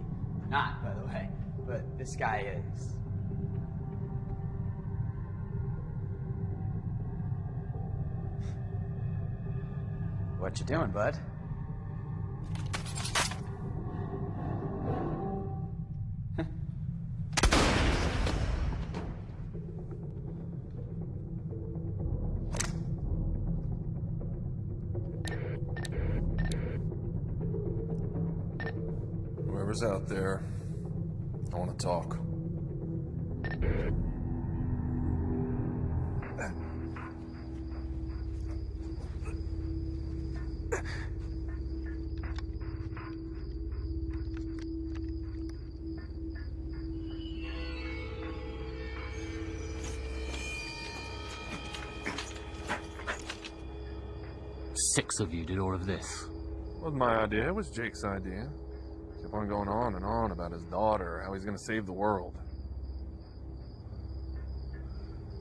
[SPEAKER 9] I'm not, by the way, but this guy is. What you doing, bud? You did all of this.
[SPEAKER 6] Wasn't my idea. It was Jake's idea. Kept on going on and on about his daughter, how he's going to save the world.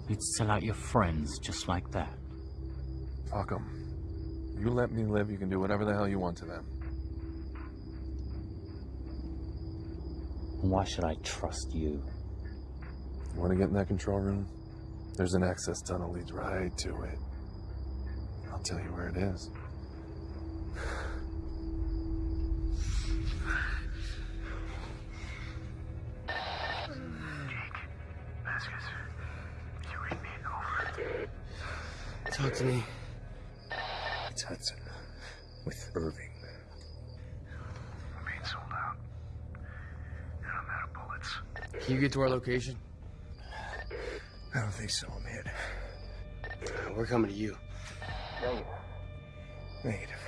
[SPEAKER 9] You'd sell out your friends just like that.
[SPEAKER 6] Fuck them. You let me live, you can do whatever the hell you want to them.
[SPEAKER 9] Why should I trust you?
[SPEAKER 6] You want to get in that control room? There's an access tunnel leads right to it. I'll tell you where it is.
[SPEAKER 2] Talk to me.
[SPEAKER 18] It's Hudson with Irving.
[SPEAKER 19] Main sold out. And I'm out of bullets.
[SPEAKER 2] Can you get to our location?
[SPEAKER 18] I don't think so. I'm hit.
[SPEAKER 2] We're coming to you.
[SPEAKER 18] Negative. Negative.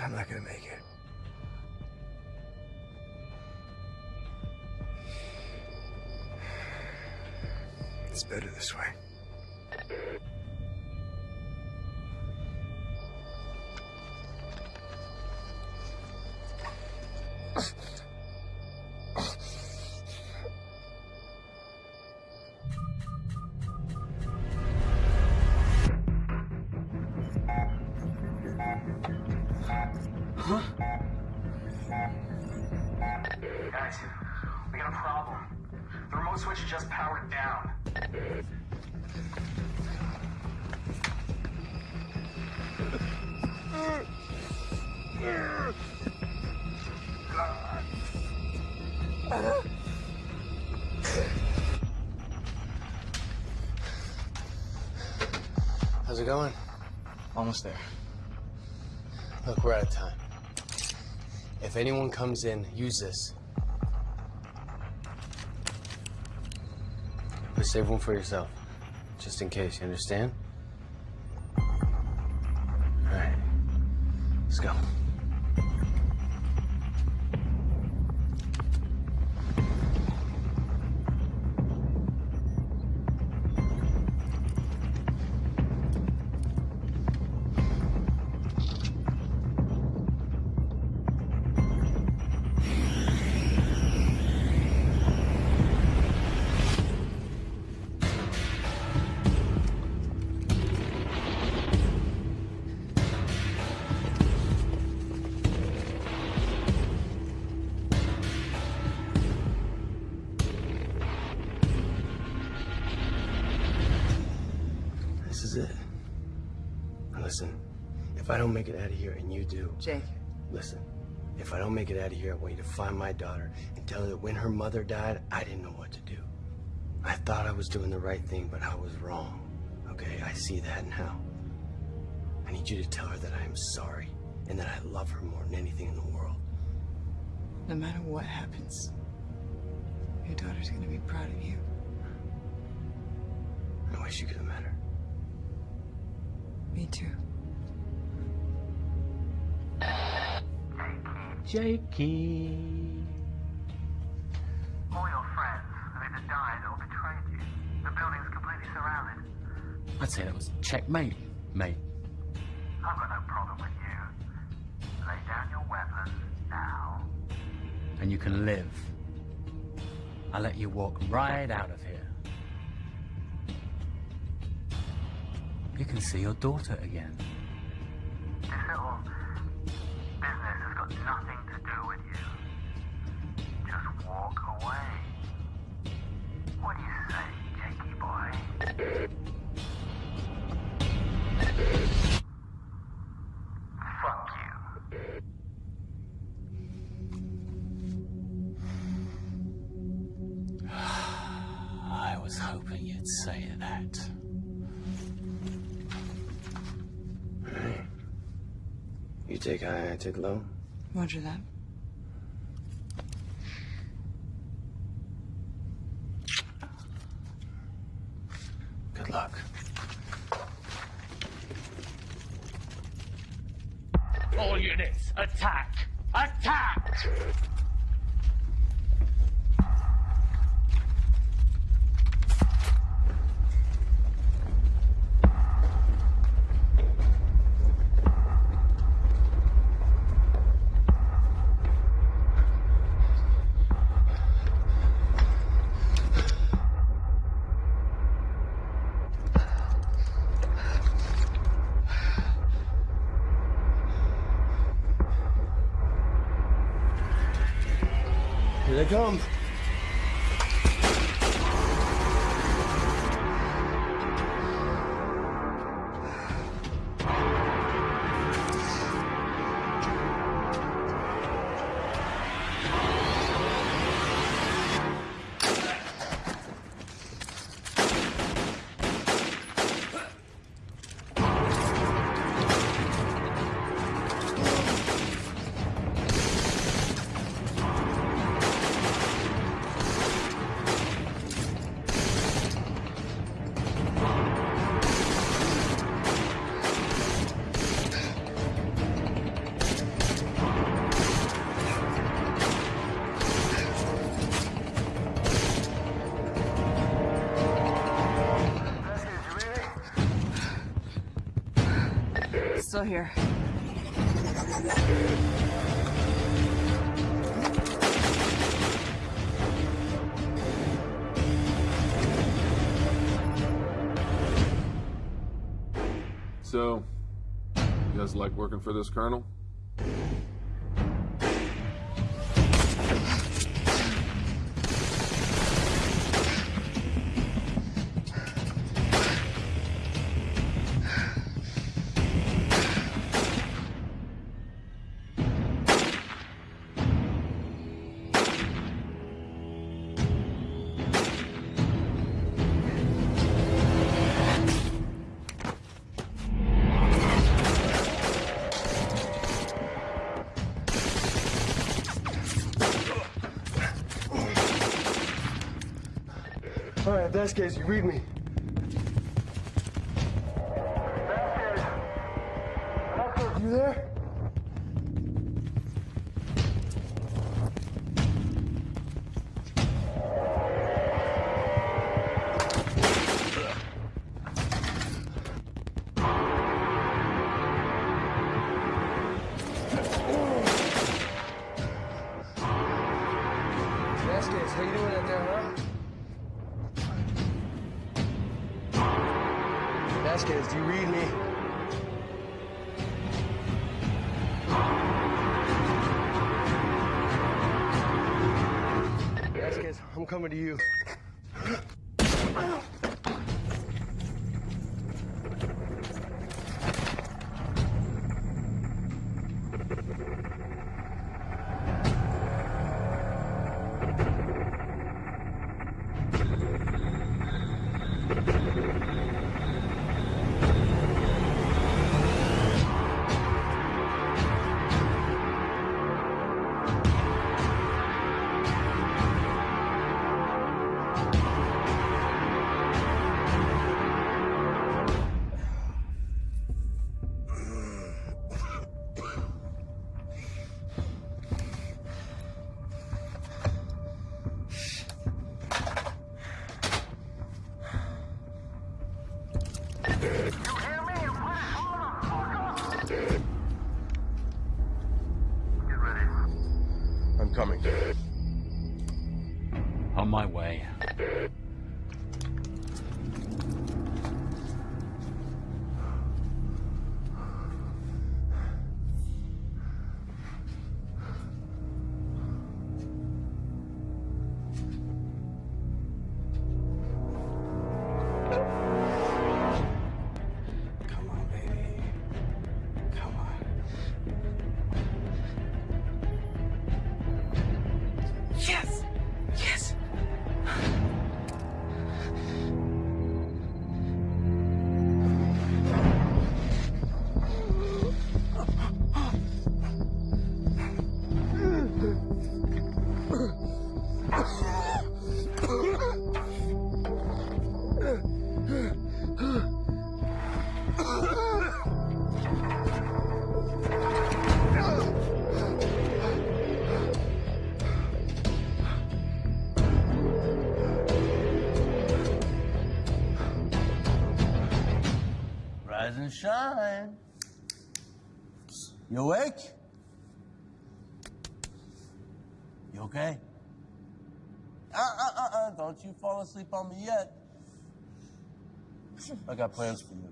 [SPEAKER 18] I'm not gonna make it. It's better this way.
[SPEAKER 2] How's it going?
[SPEAKER 7] Almost there.
[SPEAKER 2] Look, we're out of time. If anyone comes in, use this. But save one for yourself. Just in case, you understand?
[SPEAKER 13] Jake.
[SPEAKER 2] Listen, if I don't make it out of here, I want you to find my daughter and tell her that when her mother died, I didn't know what to do. I thought I was doing the right thing, but I was wrong. Okay, I see that now. I need you to tell her that I am sorry and that I love her more than anything in the world.
[SPEAKER 13] No matter what happens, your daughter's gonna be proud of you.
[SPEAKER 2] I wish you could have met her.
[SPEAKER 13] Me too.
[SPEAKER 8] Jakey.
[SPEAKER 9] All your friends have either died or betrayed you. The building's completely surrounded.
[SPEAKER 8] I'd say that was checkmate, mate.
[SPEAKER 9] I've got no problem with you. Lay down your weapons now.
[SPEAKER 8] And you can live. I'll let you walk right out of here. You can see your daughter again.
[SPEAKER 9] This little business has got nothing You
[SPEAKER 2] take high, I take low.
[SPEAKER 13] Roger that.
[SPEAKER 2] Here.
[SPEAKER 6] So, you guys like working for this colonel?
[SPEAKER 10] Vasquez, you read me.
[SPEAKER 18] Shine. You awake? You okay? Uh, uh, uh, uh, don't you fall asleep on me yet. I got plans for you.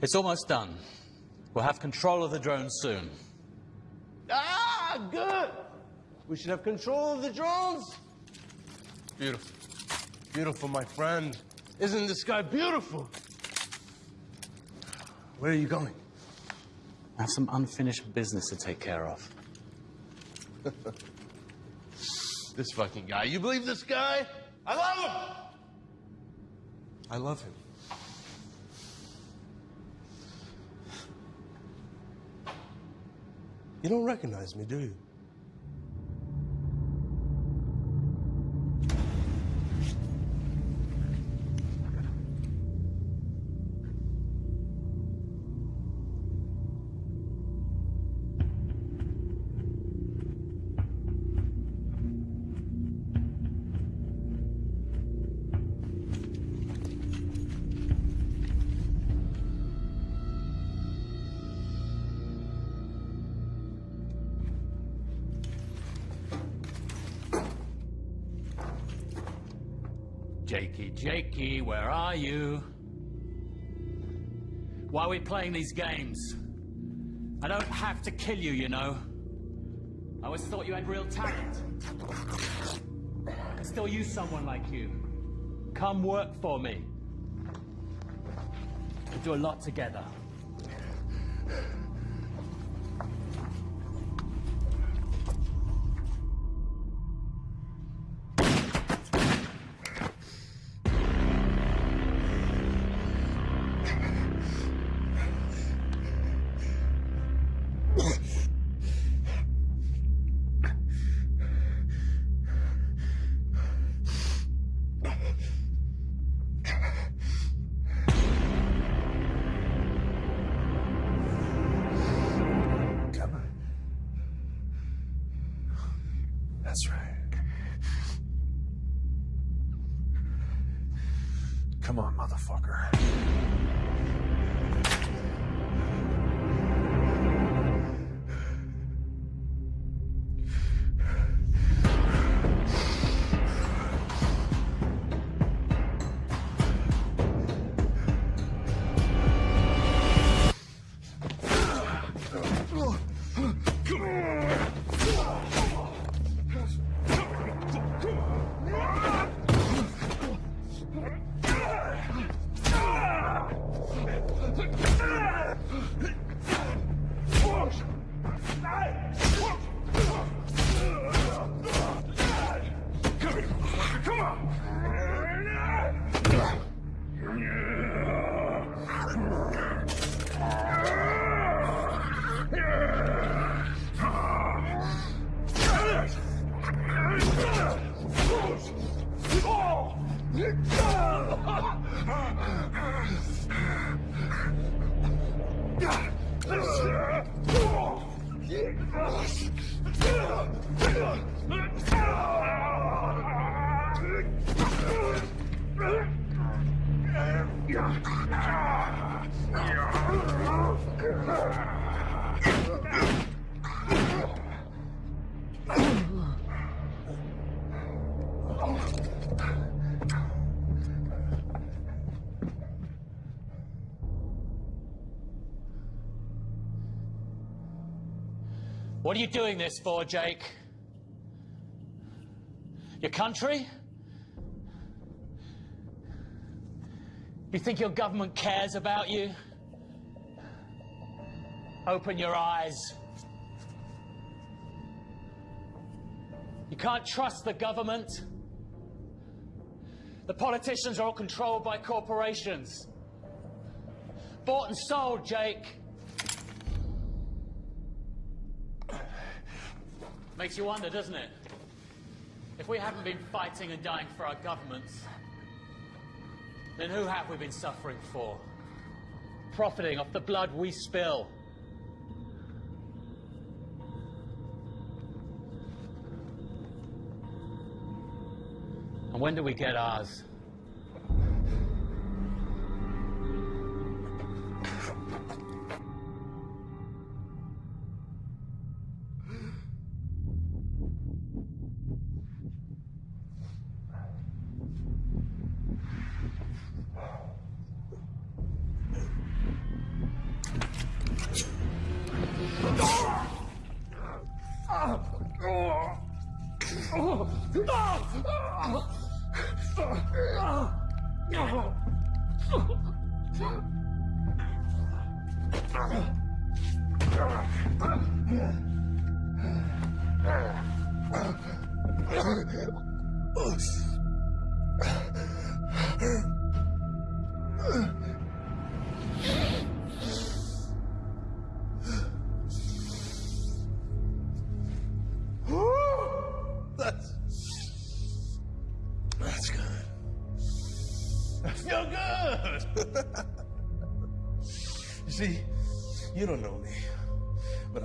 [SPEAKER 8] It's almost done. We'll have control of the drone soon.
[SPEAKER 18] Ah, good. We should have control of the drones. Beautiful. Beautiful, my friend. Isn't this guy beautiful? Where are you going?
[SPEAKER 8] I have some unfinished business to take care of. *laughs*
[SPEAKER 18] this fucking guy. You believe this guy? I love him. I love him. You don't recognize me, do you?
[SPEAKER 8] Are you? Why are we playing these games? I don't have to kill you, you know. I always thought you had real talent. I could still use someone like you. Come work for me. We'll do a lot together.
[SPEAKER 6] Come on, motherfucker.
[SPEAKER 8] What are you doing this for, Jake? Your country? You think your government cares about you? Open your eyes. You can't trust the government. The politicians are all controlled by corporations. Bought and sold, Jake. Makes you wonder, doesn't it? If we haven't been fighting and dying for our governments, then who have we been suffering for? Profiting off the blood we spill. And when do we get ours?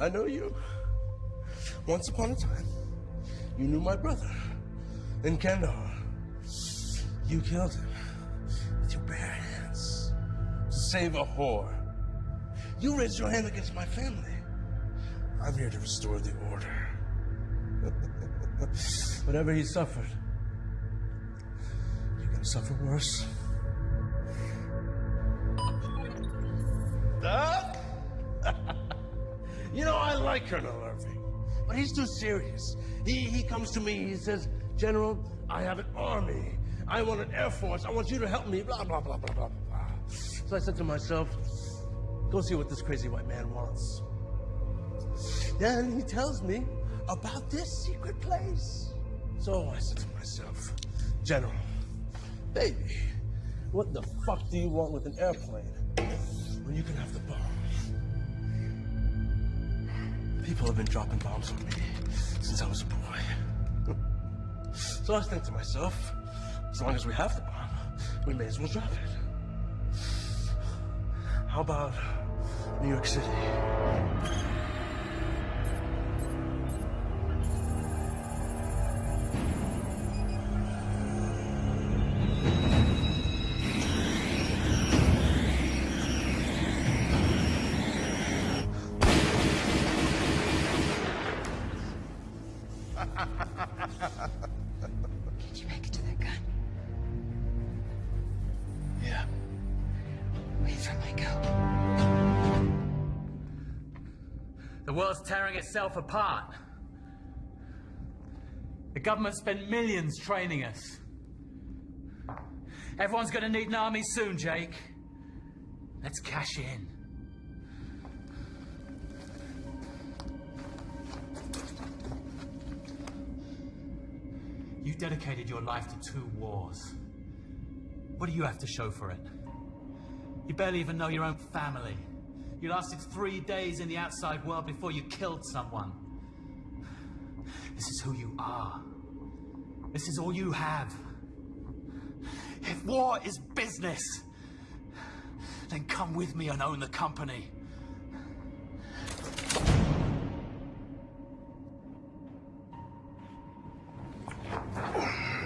[SPEAKER 18] I know you. Once upon a time, you knew my brother in Kandahar. You killed him with your bare hands to save a whore. You raised your hand against my family. I'm here to restore the order. *laughs* Whatever he suffered, you're gonna suffer worse. Doc? You know, I like Colonel Irving, but he's too serious. He, he comes to me, he says, General, I have an army. I want an air force. I want you to help me, blah, blah, blah, blah, blah, blah. So I said to myself, go see what this crazy white man wants. Then he tells me about this secret place. So I said to myself, General, baby, what the fuck do you want with an airplane when you can have the bomb? People have been dropping bombs on me since I was a boy. *laughs* so I think to myself, as long as we have the bomb, we may as well drop it. How about New York City?
[SPEAKER 8] World's tearing itself apart. The government spent millions training us. Everyone's gonna need an army soon, Jake. Let's cash in. You dedicated your life to two wars. What do you have to show for it? You barely even know your own family. You lasted three days in the outside world before you killed someone. This is who you are. This is all you have. If war is business, then come with me and own the company.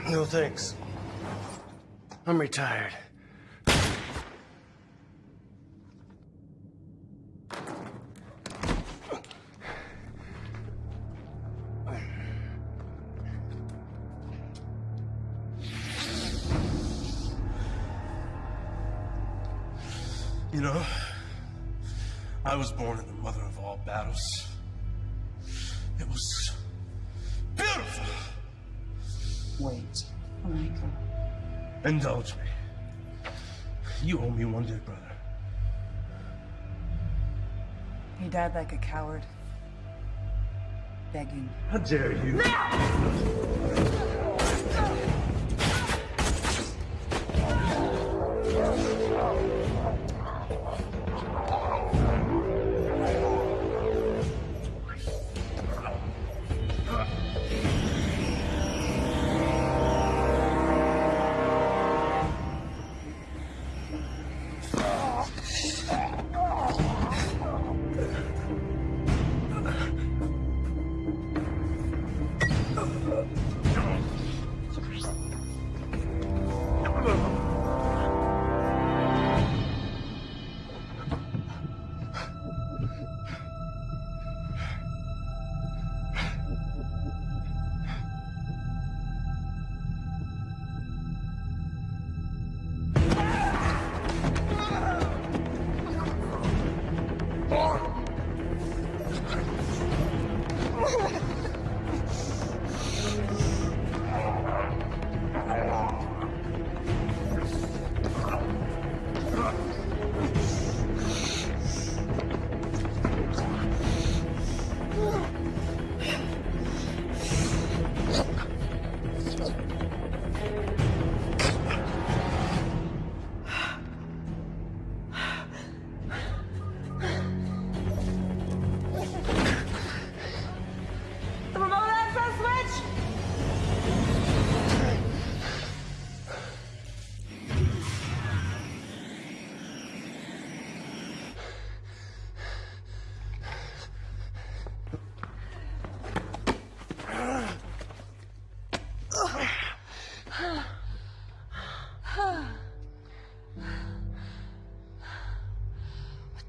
[SPEAKER 18] No thanks. I'm retired.
[SPEAKER 13] Died like a coward. Begging.
[SPEAKER 2] How dare you?
[SPEAKER 20] The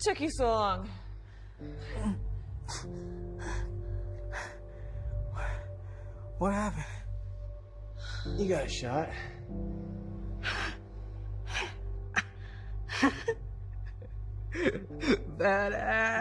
[SPEAKER 13] took you so long?
[SPEAKER 16] What happened?
[SPEAKER 2] You got shot.
[SPEAKER 16] Badass.